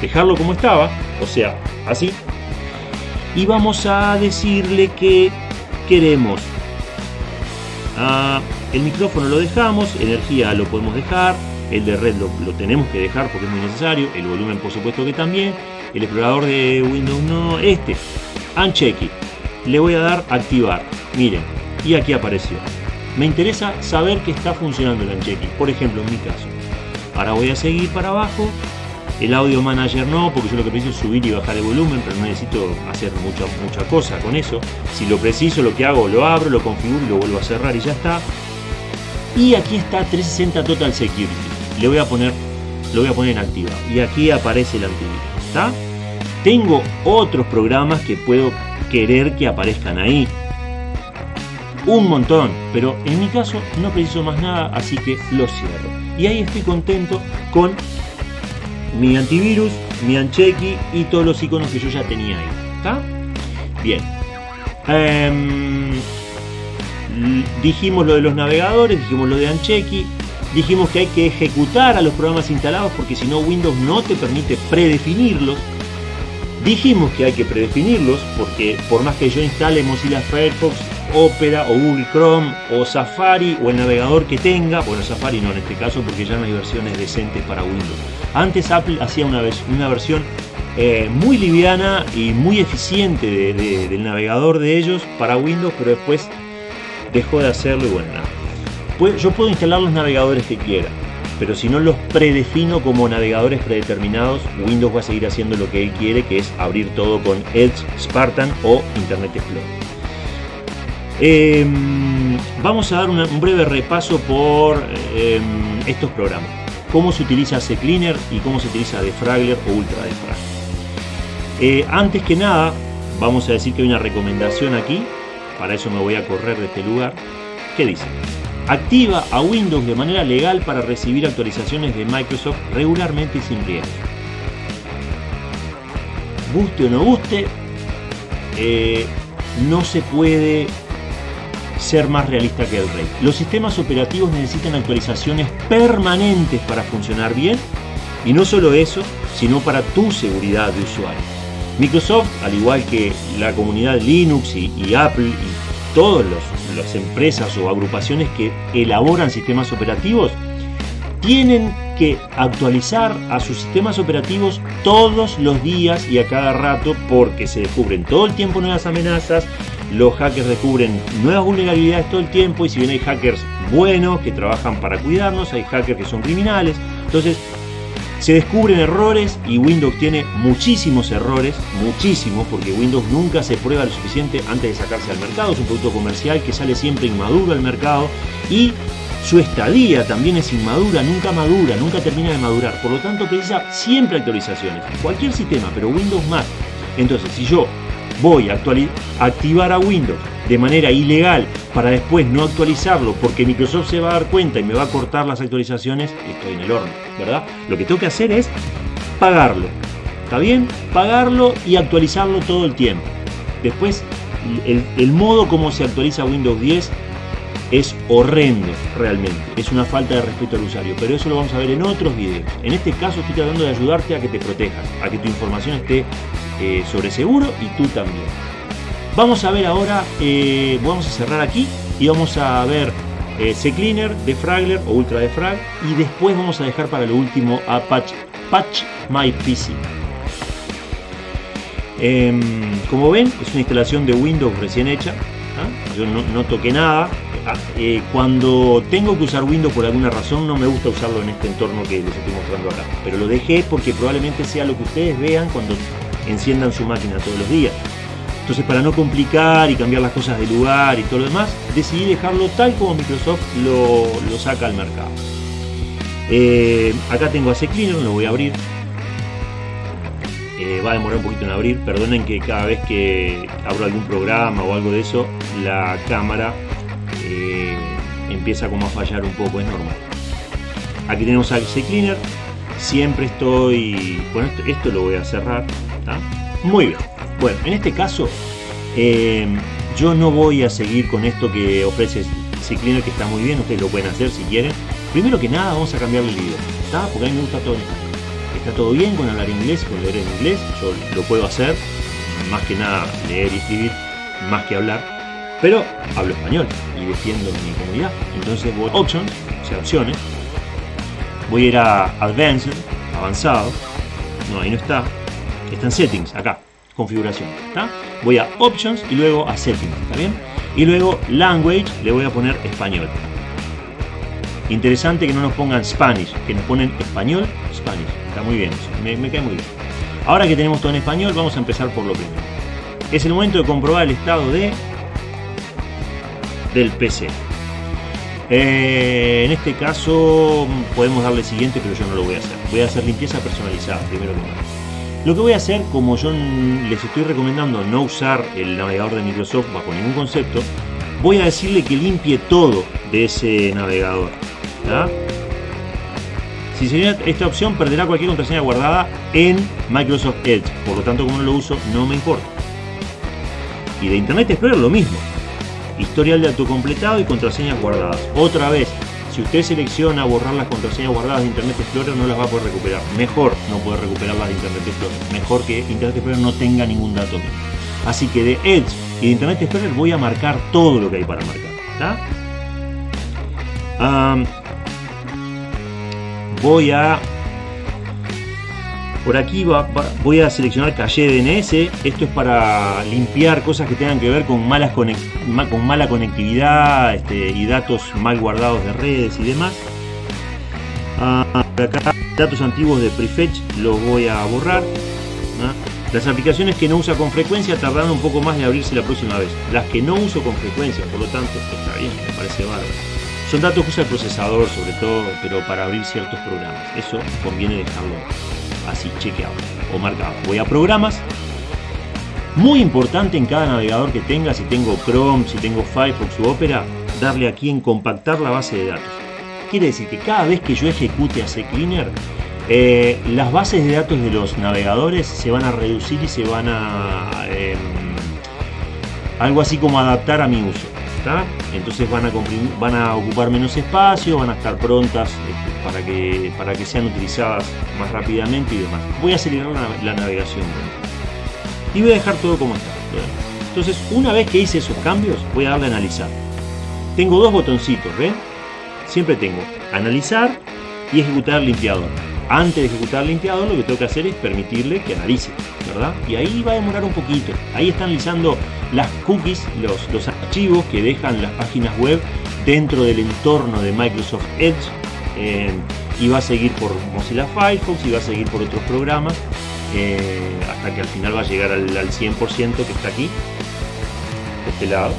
dejarlo como estaba, o sea, así, y vamos a decirle que queremos ah, el micrófono lo dejamos, energía lo podemos dejar, el de red lo, tenemos que dejar porque es muy necesario, el volumen por supuesto que también, el explorador de Windows no, este, Uncheck le voy a dar activar, miren, y aquí apareció. Me interesa saber que está funcionando el Uncheck por ejemplo en mi caso. Ahora voy a seguir para abajo, el audio manager no, porque yo lo que preciso es subir y bajar el volumen, pero no necesito hacer mucha, mucha cosa con eso. Si lo preciso, lo que hago, lo abro, lo configuro y lo vuelvo a cerrar y ya está. Y aquí está 360 Total Security. Le voy a poner, lo voy a poner en activa. Y aquí aparece el antivirus. ¿Está? Tengo otros programas que puedo querer que aparezcan ahí. Un montón, pero en mi caso no preciso más nada, así que lo cierro. Y ahí estoy contento con mi antivirus, mi Anchequi y todos los iconos que yo ya tenía ahí. ¿Está? Bien. Em, dijimos lo de los navegadores, dijimos lo de Anchequi, dijimos que hay que ejecutar a los programas instalados porque si no Windows no te permite predefinirlos. Dijimos que hay que predefinirlos porque por más que yo instale Mozilla Firefox, Opera o Google Chrome o Safari o el navegador que tenga, bueno Safari no en este caso porque ya no hay versiones decentes para Windows. Antes Apple hacía una, versión eh, muy liviana y muy eficiente del navegador de ellos para Windows, pero después dejó de hacerlo y bueno, nada. Yo puedo instalar los navegadores que quiera, pero si no los predefino como navegadores predeterminados, Windows va a seguir haciendo lo que él quiere, que es abrir todo con Edge, Spartan o Internet Explorer. Em, vamos a dar un breve repaso por em, estos programas. Cómo se utiliza CCleaner y cómo se utiliza Defragler o Ultra Defragler. Eh, antes que nada, vamos a decir que hay una recomendación aquí. Para eso me voy a correr de este lugar. ¿Qué dice? Activa a Windows de manera legal para recibir actualizaciones de Microsoft regularmente y sin riesgo. Guste o no guste, eh, no se puede ser más realista que el rey. Los sistemas operativos necesitan actualizaciones permanentes para funcionar bien y no solo eso, sino para tu seguridad de usuario. Microsoft, al igual que la comunidad Linux y, Apple y todas las empresas o agrupaciones que elaboran sistemas operativos, tienen que actualizar a sus sistemas operativos todos los días y a cada rato porque se descubren todo el tiempo nuevas amenazas, los hackers descubren nuevas vulnerabilidades todo el tiempo y si bien hay hackers buenos que trabajan para cuidarnos, hay hackers que son criminales. Entonces se descubren errores y Windows tiene muchísimos errores, muchísimos, porque Windows nunca se prueba lo suficiente antes de sacarse al mercado. Es un producto comercial que sale siempre inmaduro al mercado y su estadía también es inmadura, nunca madura, nunca termina de madurar. Por lo tanto precisa siempre actualizaciones. Cualquier sistema, pero Windows más. Entonces, si yo voy a activar a Windows de manera ilegal para después no actualizarlo porque Microsoft se va a dar cuenta y me va a cortar las actualizaciones, estoy en el horno, ¿verdad? Lo que tengo que hacer es pagarlo, ¿está bien? Pagarlo y actualizarlo todo el tiempo. Después, el, el modo como se actualiza Windows 10 es horrendo realmente, es una falta de respeto al usuario, pero eso lo vamos a ver en otros videos. En este caso estoy tratando de ayudarte a que te protejas, a que tu información esté eh, sobre seguro y tú también. Vamos a ver ahora, eh, vamos a cerrar aquí y vamos a ver eh, CCleaner, Defragler o Ultra Defrag y después vamos a dejar para lo último a Patch, Patch My PC. Em, como ven, es una instalación de Windows recién hecha. ¿ah? Yo no, toqué nada. Ah, cuando tengo que usar Windows por alguna razón, no me gusta usarlo en este entorno que les estoy mostrando acá. Pero lo dejé porque probablemente sea lo que ustedes vean cuando enciendan su máquina todos los días. Entonces para no complicar y cambiar las cosas de lugar y todo lo demás, decidí dejarlo tal como Microsoft lo, saca al mercado. Eh, acá tengo a CCleaner, lo voy a abrir. Eh, va a demorar un poquito en abrir. Perdonen que cada vez que abro algún programa o algo de eso, la cámara empieza como a fallar un poco, es normal. Aquí tenemos a CCleaner siempre estoy... Bueno, esto, lo voy a cerrar. Muy bien. Bueno, en este caso eh, yo no voy a seguir con esto que ofrece CCleaner que está muy bien, ustedes lo pueden hacer si quieren. Primero que nada vamos a cambiar el video, ¿está? Porque a mí me gusta todo español. Está todo bien con hablar inglés, con leer en inglés, yo lo puedo hacer, más que nada leer y escribir, más que hablar, pero hablo español y defiendo mi comunidad. Entonces voy a Options, o sea, opciones, voy a ir a Advanced, avanzado, no, ahí no está, está en Settings, acá, configuración. Voy a Options y luego a Settings, ¿está bien? Y luego Language, le voy a poner español. Interesante que no nos pongan Spanish, que nos ponen español, Spanish. Está muy bien me, me cae muy bien. Ahora que tenemos todo en español, vamos a empezar por lo primero. Es el momento de comprobar el estado de del PC. Eh, en este caso podemos darle siguiente, pero yo no lo voy a hacer. Voy a hacer limpieza personalizada, primero que nada. Lo que voy a hacer, como yo les estoy recomendando no usar el navegador de Microsoft bajo ningún concepto, voy a decirle que limpie todo de ese navegador. Si se esta opción, perderá cualquier contraseña guardada en Microsoft Edge. Por lo tanto, como no lo uso, no me importa. Y de Internet Explorer lo mismo. Historial de autocompletado y contraseñas guardadas. Otra vez, si usted selecciona borrar las contraseñas guardadas de Internet Explorer, no las va a poder recuperar. Mejor no poder recuperarlas de Internet Explorer. Mejor que Internet Explorer no tenga ningún dato. Así que de Edge y de Internet Explorer voy a marcar todo lo que hay para marcar. voy a por aquí voy a seleccionar calle DNS. Esto es para limpiar cosas que tengan que ver con, malas con mala conectividad este, y datos mal guardados de redes y demás. Ah, acá datos antiguos de prefetch los voy a borrar. Las aplicaciones que no usa con frecuencia tardan un poco más de abrirse la próxima vez. Las que no uso con frecuencia, por lo tanto, está bien, me parece bárbaro. Son datos que usa el procesador sobre todo, pero para abrir ciertos programas. Eso conviene dejarlo así chequeado o marcado. Voy a programas. Muy importante en cada navegador que tenga, si tengo Chrome, si tengo Firefox u Opera, darle aquí en compactar la base de datos. Quiere decir que cada vez que yo ejecute a CCleaner, eh, las bases de datos de los navegadores se van a reducir y se van a... Em, algo así como adaptar a mi uso. Entonces van a, van a ocupar menos espacio, van a estar prontas para, que, para que sean utilizadas más rápidamente y demás. Voy a acelerar la, navegación y voy a dejar todo como está. Entonces, una vez que hice esos cambios, voy a darle a analizar. Tengo dos botoncitos, ¿ven? Siempre tengo analizar y ejecutar limpiador. Antes de ejecutar limpiador, lo que tengo que hacer es permitirle que analice, ¿verdad? Y ahí va a demorar un poquito. Ahí está analizando las cookies, los, los archivos que dejan las páginas web dentro del entorno de Microsoft Edge eh, y va a seguir por Mozilla Firefox y va a seguir por otros programas eh, hasta que al final va a llegar al, 100% que está aquí de este lado.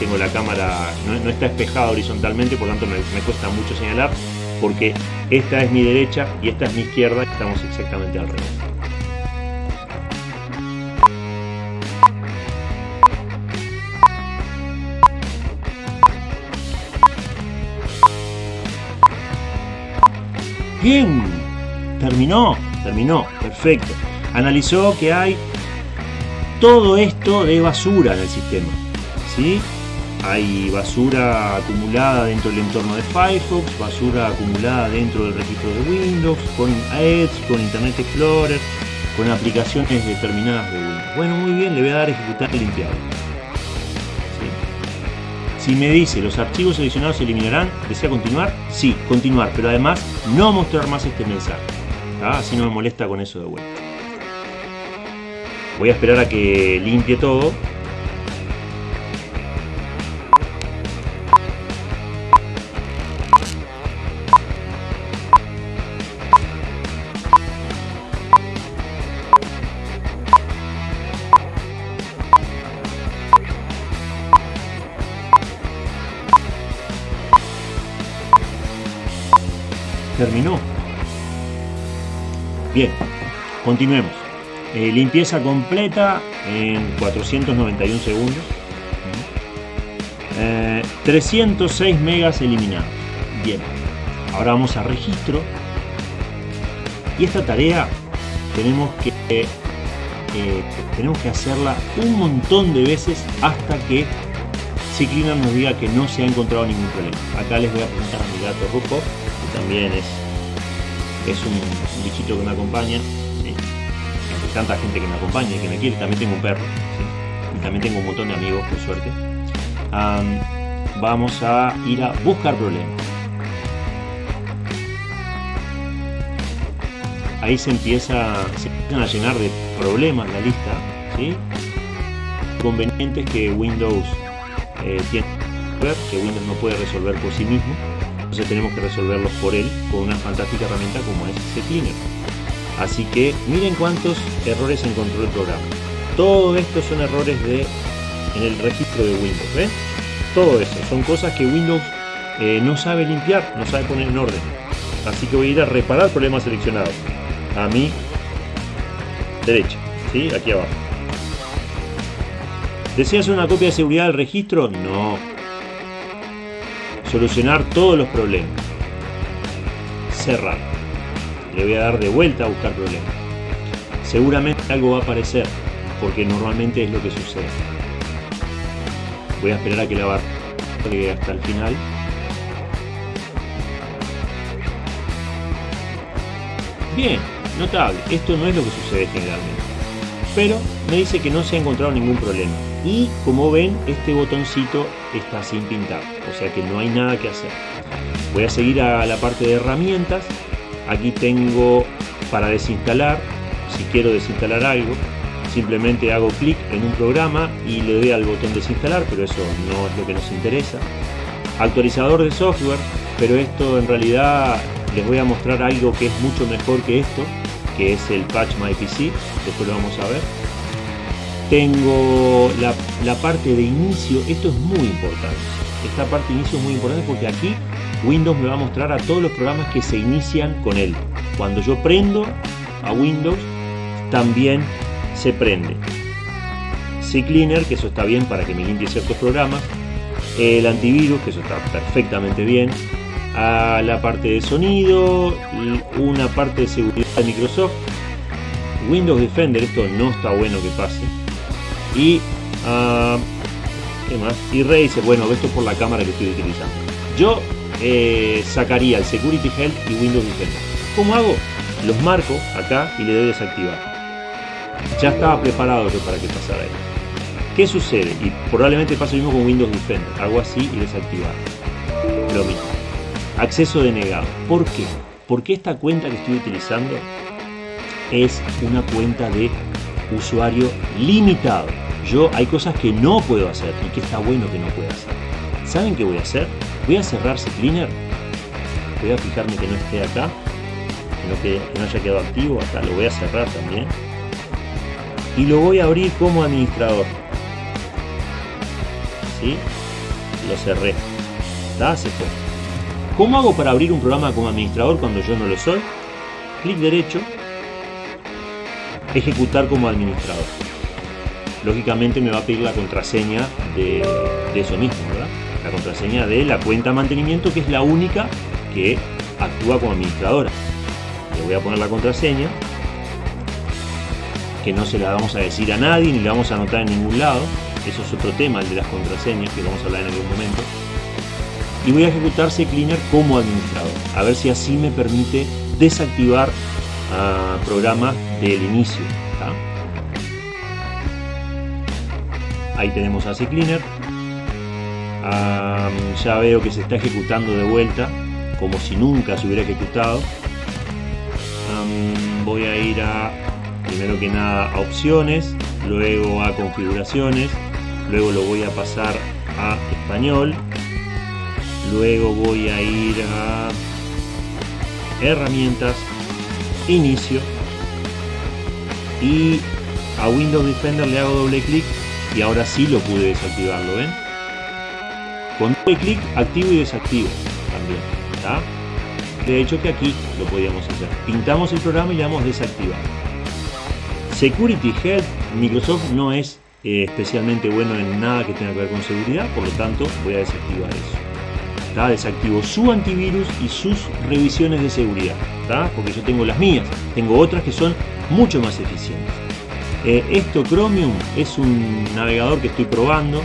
Tengo la cámara, no, está espejada horizontalmente por lo tanto me, me cuesta mucho señalar porque esta es mi derecha y esta es mi izquierda estamos exactamente al revés Bien, terminó, terminó, perfecto. Analizó que hay todo esto de basura en el sistema. ¿sí? Hay basura acumulada dentro del entorno de Firefox, basura acumulada dentro del registro de Windows, con Edge, con Internet Explorer, con aplicaciones determinadas de Windows. Bueno, muy bien, le voy a dar a ejecutar el. Si me dice los archivos seleccionados se eliminarán, ¿desea continuar? Sí, continuar, pero además no mostrar más este mensaje. Así no me molesta con eso de vuelta. Voy a esperar a que limpie todo continuemos. Eh, limpieza completa en 491 segundos. 306 eh, megas eliminados. Bien, ahora vamos a registro. Y esta tarea tenemos que, eh, tenemos que hacerla un montón de veces hasta que Ciclina nos diga que no se ha encontrado ningún problema. Acá les voy a presentar a mi gato Rufo, que también es, es un, bichito que me acompaña. Tanta gente que me acompaña y que me quiere. También tengo un perro. Y también tengo un montón de amigos, por suerte. vamos a ir a buscar problemas. Ahí se empieza, se empiezan a llenar de problemas la lista. ¿sí? Convenientes que Windows eh, tiene que Windows no puede resolver por sí mismo, entonces tenemos que resolverlos por él con una fantástica herramienta como es CCleaner. Así que miren cuántos errores encontró el programa. Todo esto son errores de en el registro de Windows. Todo eso son cosas que Windows eh, no sabe limpiar, no sabe poner en orden. Así que voy a ir a reparar problemas seleccionados. A mi derecha, ¿sí? Aquí abajo. ¿Deseas una copia de seguridad del registro? No. Solucionar todos los problemas. Cerrar. Le voy a dar de vuelta a buscar problemas. Seguramente algo va a aparecer, porque normalmente es lo que sucede. Voy a esperar a que la barra llegue hasta el final. Bien, notable. Esto no es lo que sucede generalmente. Pero me dice que no se ha encontrado ningún problema y como ven este botoncito está sin pintar o sea que no hay nada que hacer voy a seguir a la parte de herramientas aquí tengo para desinstalar si quiero desinstalar algo simplemente hago clic en un programa y le doy al botón desinstalar pero eso no es lo que nos interesa actualizador de software pero esto en realidad les voy a mostrar algo que es mucho mejor que esto que es el patch my pc después lo vamos a ver tengo la, parte de inicio, esto es muy importante. Esta parte de inicio es muy importante porque aquí Windows me va a mostrar a todos los programas que se inician con él. Cuando yo prendo a Windows, también se prende. CCleaner, que eso está bien para que me limpie ciertos programas. El antivirus, que eso está perfectamente bien. A la parte de sonido, una parte de seguridad de Microsoft. Windows Defender, esto no está bueno que pase y uh, ¿qué más? y Razer, bueno, esto por la cámara que estoy utilizando yo eh, sacaría el Security Help y Windows Defender ¿cómo hago? los marco acá y le doy desactivar ya estaba preparado yo para que pasara esto ¿qué sucede? y probablemente pase lo mismo con Windows Defender hago así y desactivar lo mismo acceso denegado ¿por qué? porque esta cuenta que estoy utilizando es una cuenta de usuario limitado yo hay cosas que no puedo hacer y que está bueno que no pueda hacer. ¿Saben qué voy a hacer? Voy a cerrar cleaner. Voy a fijarme que no esté acá, que no, haya quedado activo. Acá lo voy a cerrar también. Y lo voy a abrir como administrador. ¿Sí? Lo cerré. ¿Está? Se. ¿Cómo hago para abrir un programa como administrador cuando yo no lo soy? Clic derecho, ejecutar como administrador lógicamente me va a pedir la contraseña de, eso mismo. La contraseña de la cuenta mantenimiento, que es la única que actúa como administradora. Le voy a poner la contraseña, que no se la vamos a decir a nadie, ni la vamos a anotar en ningún lado. Eso es otro tema, el de las contraseñas, que vamos a hablar en algún momento. Y voy a ejecutar CCleaner como administrador, a ver si así me permite desactivar uh, programas del inicio. ahí tenemos a CCleaner ya veo que se está ejecutando de vuelta como si nunca se hubiera ejecutado voy a ir a primero que nada a opciones luego a configuraciones luego lo voy a pasar a español luego voy a ir a herramientas inicio y a Windows Defender le hago doble clic y ahora sí lo pude desactivar, ¿lo ven? Con doble clic activo y desactivo también, De hecho que aquí lo podíamos hacer. Pintamos el programa y le damos desactivar. Security Help, Microsoft no es eh, especialmente bueno en nada que tenga que ver con seguridad, por lo tanto voy a desactivar eso. desactivo su antivirus y sus revisiones de seguridad, porque yo tengo las mías, tengo otras que son mucho más eficientes. Eh, esto Chromium es un navegador que estoy probando,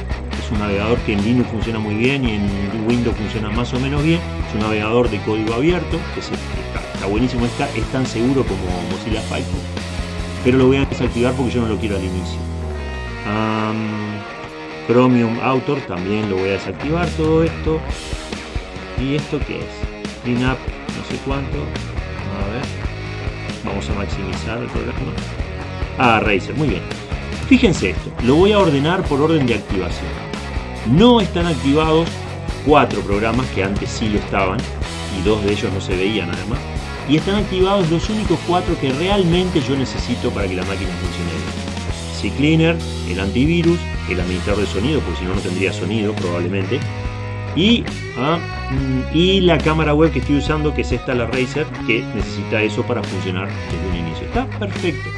un navegador que en Linux funciona muy bien y en Windows funciona más o menos bien, es un navegador de código abierto, que está, buenísimo, está, es tan seguro como Mozilla Firefox, pero lo voy a desactivar porque yo no lo quiero al inicio. Chromium Author también lo voy a desactivar todo esto. ¿Y esto qué es? Clean up no sé cuánto. A ver. Vamos a maximizar el programa. Ah, Razer, muy bien. Fíjense esto, lo voy a ordenar por orden de activación. No están activados cuatro programas que antes sí lo estaban y dos de ellos no se veían además. Y están activados los únicos cuatro que realmente yo necesito para que la máquina funcione bien. CCleaner, el antivirus, el administrador de sonido, porque si no no tendría sonido probablemente. Y, ah, mm, y la cámara web que estoy usando, que es esta, la Razer, que necesita eso para funcionar desde un inicio. Está perfecto.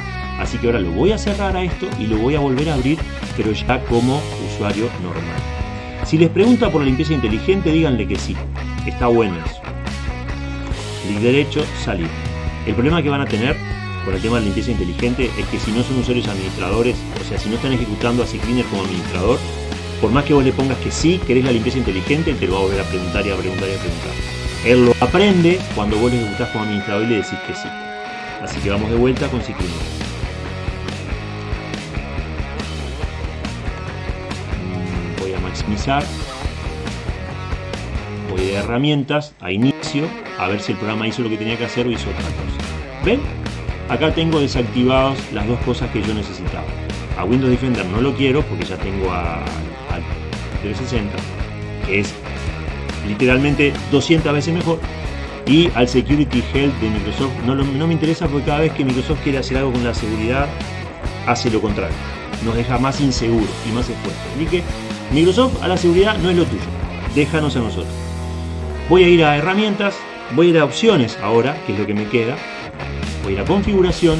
Así que ahora lo voy a cerrar a esto y lo voy a volver a abrir, pero ya como usuario normal. Si les pregunta por la limpieza inteligente, díganle que sí. Está bueno eso. Clic derecho, salir. El problema que van a tener con el tema de limpieza inteligente es que si no son usuarios administradores, o sea, si no están ejecutando a CCleaner como administrador, por más que vos le pongas que sí, querés la limpieza inteligente, te lo va a volver a preguntar y a preguntar y a preguntar. Él lo aprende cuando vos le ejecutás como administrador y le decís que sí. Así que vamos de vuelta con CCleaner. Maximizar. Voy de herramientas a inicio, a ver si el programa hizo lo que tenía que hacer o hizo otra cosa. ¿Ven? Acá tengo desactivados las dos cosas que yo necesitaba. A Windows Defender no lo quiero porque ya tengo a, 360, que es literalmente 200 veces mejor. Y al Security Health de Microsoft no, me interesa porque cada vez que Microsoft quiere hacer algo con la seguridad, hace lo contrario. Nos deja más inseguros y más expuestos. Así Microsoft a la seguridad no es lo tuyo, déjanos a nosotros. Voy a ir a herramientas, voy a ir a opciones ahora, que es lo que me queda. Voy a ir a configuración.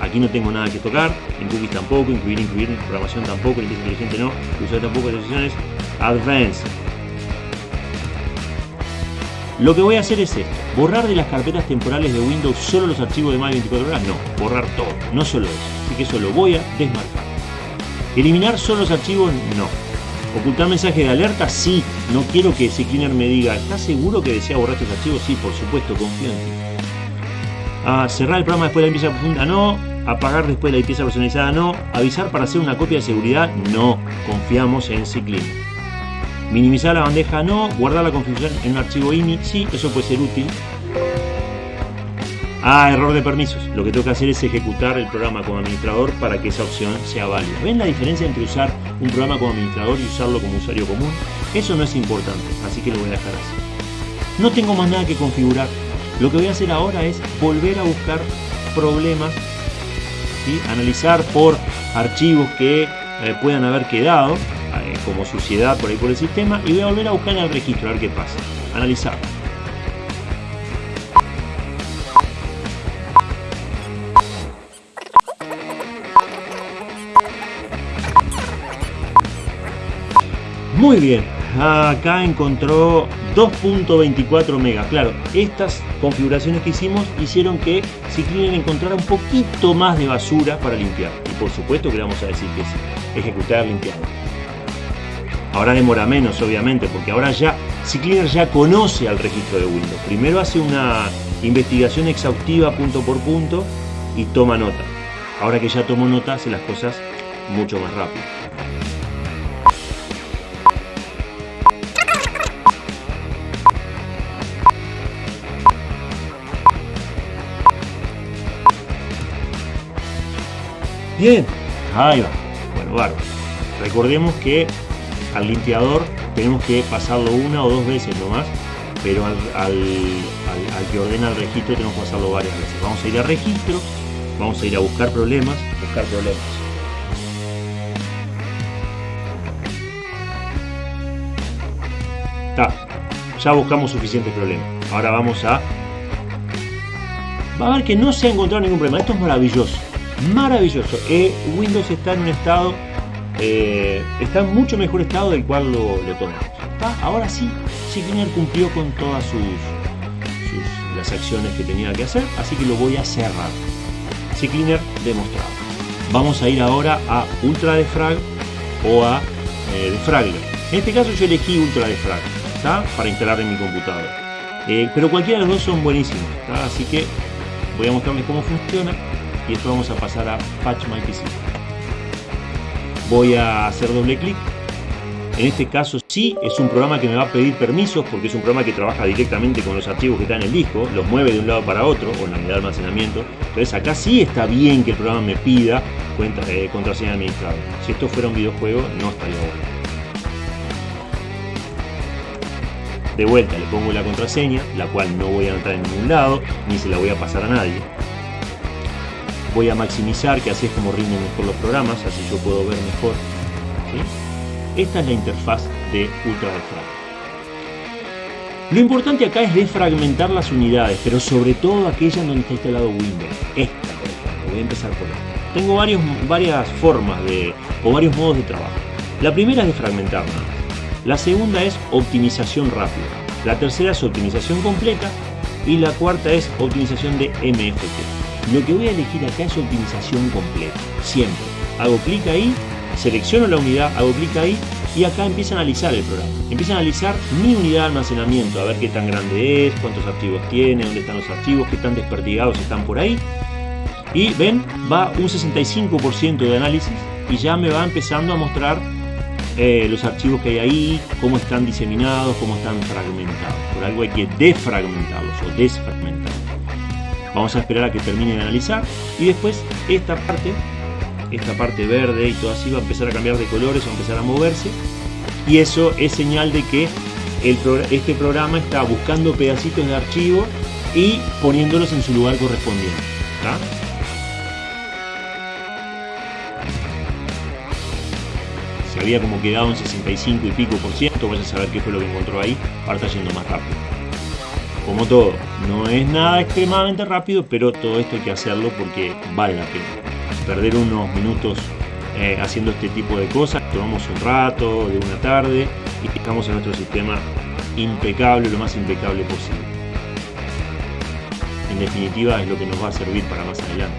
Aquí no tengo nada que tocar, en cookies tampoco, incluir, incluir, programación tampoco, limpieza inteligente no, uso tampoco, decisiones, advanced. Lo que voy a hacer es esto, borrar de las carpetas temporales de Windows solo los archivos de más de 24 horas, no, borrar todo, no solo eso, así que eso lo voy a desmarcar. Eliminar solo los archivos, no. Ocultar mensaje de alerta, sí. No quiero que cleaner me diga, ¿estás seguro que desea borrar estos archivos? Sí, por supuesto, confío en ti. Ah, cerrar el programa después de la limpieza profunda, no. Apagar después de la limpieza personalizada, no. Avisar para hacer una copia de seguridad, no. Confiamos en CCleaner. Minimizar la bandeja, no. Guardar la configuración en un archivo INI, sí, eso puede ser útil. Ah, error de permisos. Lo que tengo que hacer es ejecutar el programa como administrador para que esa opción sea válida. ¿Ven la diferencia entre usar un programa como administrador y usarlo como usuario común? Eso no es importante, así que lo voy a dejar así. No tengo más nada que configurar. Lo que voy a hacer ahora es volver a buscar problemas, y analizar por archivos que eh, puedan haber quedado eh, como suciedad por ahí por el sistema y voy a volver a buscar en el registro a ver qué pasa. Analizar. Muy bien, acá encontró 2.24 megas. Claro, estas configuraciones que hicimos hicieron que si quieren encontrar un poquito más de basura para limpiar. Y por supuesto que le vamos a decir que sí, ejecutar limpiado. Ahora demora menos, obviamente, porque ahora ya CCleaner ya conoce al registro de Windows. Primero hace una investigación exhaustiva punto por punto y toma nota. Ahora que ya tomó nota, hace las cosas mucho más rápido. Bien, ahí va. Bueno, bárbaro. Recordemos que al limpiador tenemos que pasarlo una o dos veces nomás, pero al, que ordena el registro tenemos que pasarlo varias veces. Vamos a ir a registro, vamos a ir a buscar problemas, buscar problemas. Está, ya buscamos suficientes problemas. Ahora vamos a... Va a ver que no se ha encontrado ningún problema. Esto es maravilloso maravilloso. Eh, Windows está en un estado, eh, está en mucho mejor estado del cual lo, tomamos. acá, ahora sí, CCleaner cumplió con todas sus, las acciones que tenía que hacer, así que lo voy a cerrar. CCleaner demostrado. Vamos a ir ahora a Ultra Defrag o a eh, Defragler. En este caso yo elegí Ultra Defrag, Para instalar en mi computadora. Eh, pero cualquiera de los dos son buenísimos, así que voy a mostrarles cómo funciona y esto vamos a pasar a Patch My PC. Voy a hacer doble clic en este caso sí es un programa que me va a pedir permisos porque es un programa que trabaja directamente con los archivos que están en el disco, los mueve de un lado para otro o en la unidad de almacenamiento. Entonces acá sí está bien que el programa me pida eh, contraseña administrada. Si esto fuera un videojuego no estaría bueno. De vuelta le pongo la contraseña, la cual no voy a entrar en ningún lado, ni se la voy a pasar a nadie. Voy a maximizar, que así es como rinden mejor los programas, así yo puedo ver mejor. Esta es la interfaz de Ultra Lo importante acá es defragmentar las unidades, pero sobre todo aquella donde está instalado Windows. Esta, por ejemplo, voy a empezar por esta. Tengo varios, varias formas de, o varios modos de trabajo. La primera es defragmentar nada La segunda es optimización rápida. La tercera es optimización completa. Y la cuarta es optimización de MFT. Lo que voy a elegir acá es optimización completa. Siempre. Hago clic ahí selecciono la unidad, hago clic ahí y acá empieza a analizar el programa. Empieza a analizar mi unidad de almacenamiento, a ver qué tan grande es, cuántos archivos tiene, dónde están los archivos, qué tan desperdigados están por ahí. Y ven, va un 65% de análisis y ya me va empezando a mostrar eh, los archivos que hay ahí, cómo están diseminados, cómo están fragmentados. Por algo hay que defragmentarlos o desfragmentarlos. Vamos a esperar a que termine de analizar y después esta parte esta parte verde y todo así va a empezar a cambiar de colores, va a empezar a moverse. Y eso es señal de que este programa está buscando pedacitos de archivo y poniéndolos en su lugar correspondiente. Se había como quedado en 65 y pico por ciento, vaya a saber qué fue lo que encontró ahí, ahora está yendo más rápido. Como todo, no es nada extremadamente rápido, pero todo esto hay que hacerlo porque vale la pena perder unos minutos eh, haciendo este tipo de cosas, tomamos un rato de una tarde y dejamos a nuestro sistema impecable, lo más impecable posible. En definitiva es lo que nos va a servir para más adelante.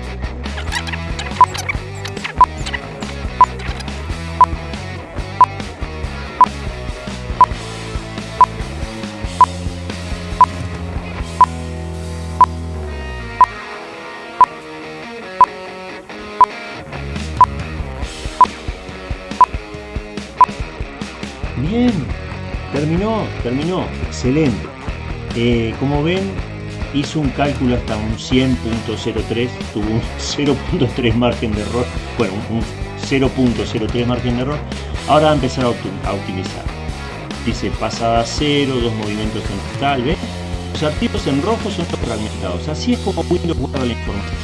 Terminó, excelente. Eh, como ven, hizo un cálculo hasta un 100.03, tuvo un 0.3 margen de error, bueno, un 0.03 margen de error. Ahora va a empezar a, optimizar. Dice pasada a cero, dos movimientos en total, ¿ven? Los archivos en rojo son fragmentados. Así es como Windows guarda la información.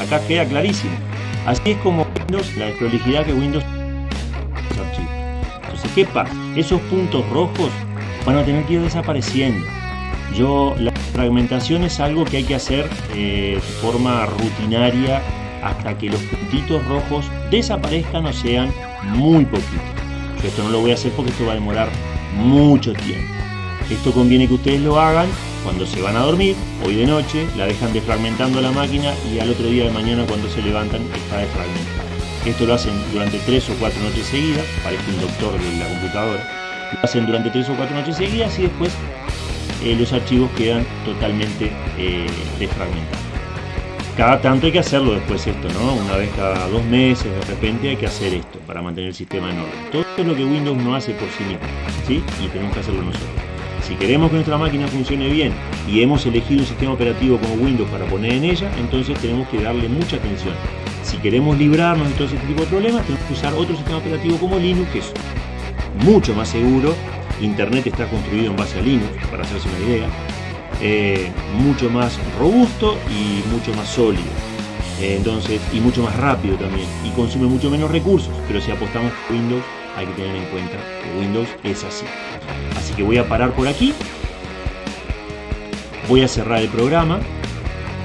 Acá queda clarísimo. Así es como Windows, la desprolijidad que Windows ¿Qué pasa? Esos puntos rojos van a tener que ir desapareciendo. Yo, la fragmentación es algo que hay que hacer eh, de forma rutinaria hasta que los puntitos rojos desaparezcan o sean muy poquitos. Esto no lo voy a hacer porque esto va a demorar mucho tiempo. Esto conviene que ustedes lo hagan cuando se van a dormir, hoy de noche, la dejan defragmentando la máquina y al otro día de mañana cuando se levantan está desfragmentada. Esto lo hacen durante tres o cuatro noches seguidas, parece un doctor de la computadora. Lo hacen durante tres o cuatro noches seguidas y después eh, los archivos quedan totalmente eh, desfragmentados. Cada tanto hay que hacerlo después esto, ¿no? Una vez cada dos meses de repente hay que hacer esto para mantener el sistema en orden. Todo es lo que Windows no hace por sí mismo, ¿sí? Y tenemos que hacerlo nosotros. Si queremos que nuestra máquina funcione bien y hemos elegido un sistema operativo como Windows para poner en ella, entonces tenemos que darle mucha atención. Si queremos librarnos de todo ese tipo de problemas, tenemos que usar otro sistema operativo como Linux, que es mucho más seguro. Internet está construido en base a Linux, para hacerse una idea. Eh, mucho más robusto y mucho más sólido. Eh, entonces, y mucho más rápido también. Y consume mucho menos recursos. Pero si apostamos a Windows, hay que tener en cuenta que Windows es así. Así que voy a parar por aquí. Voy a cerrar el programa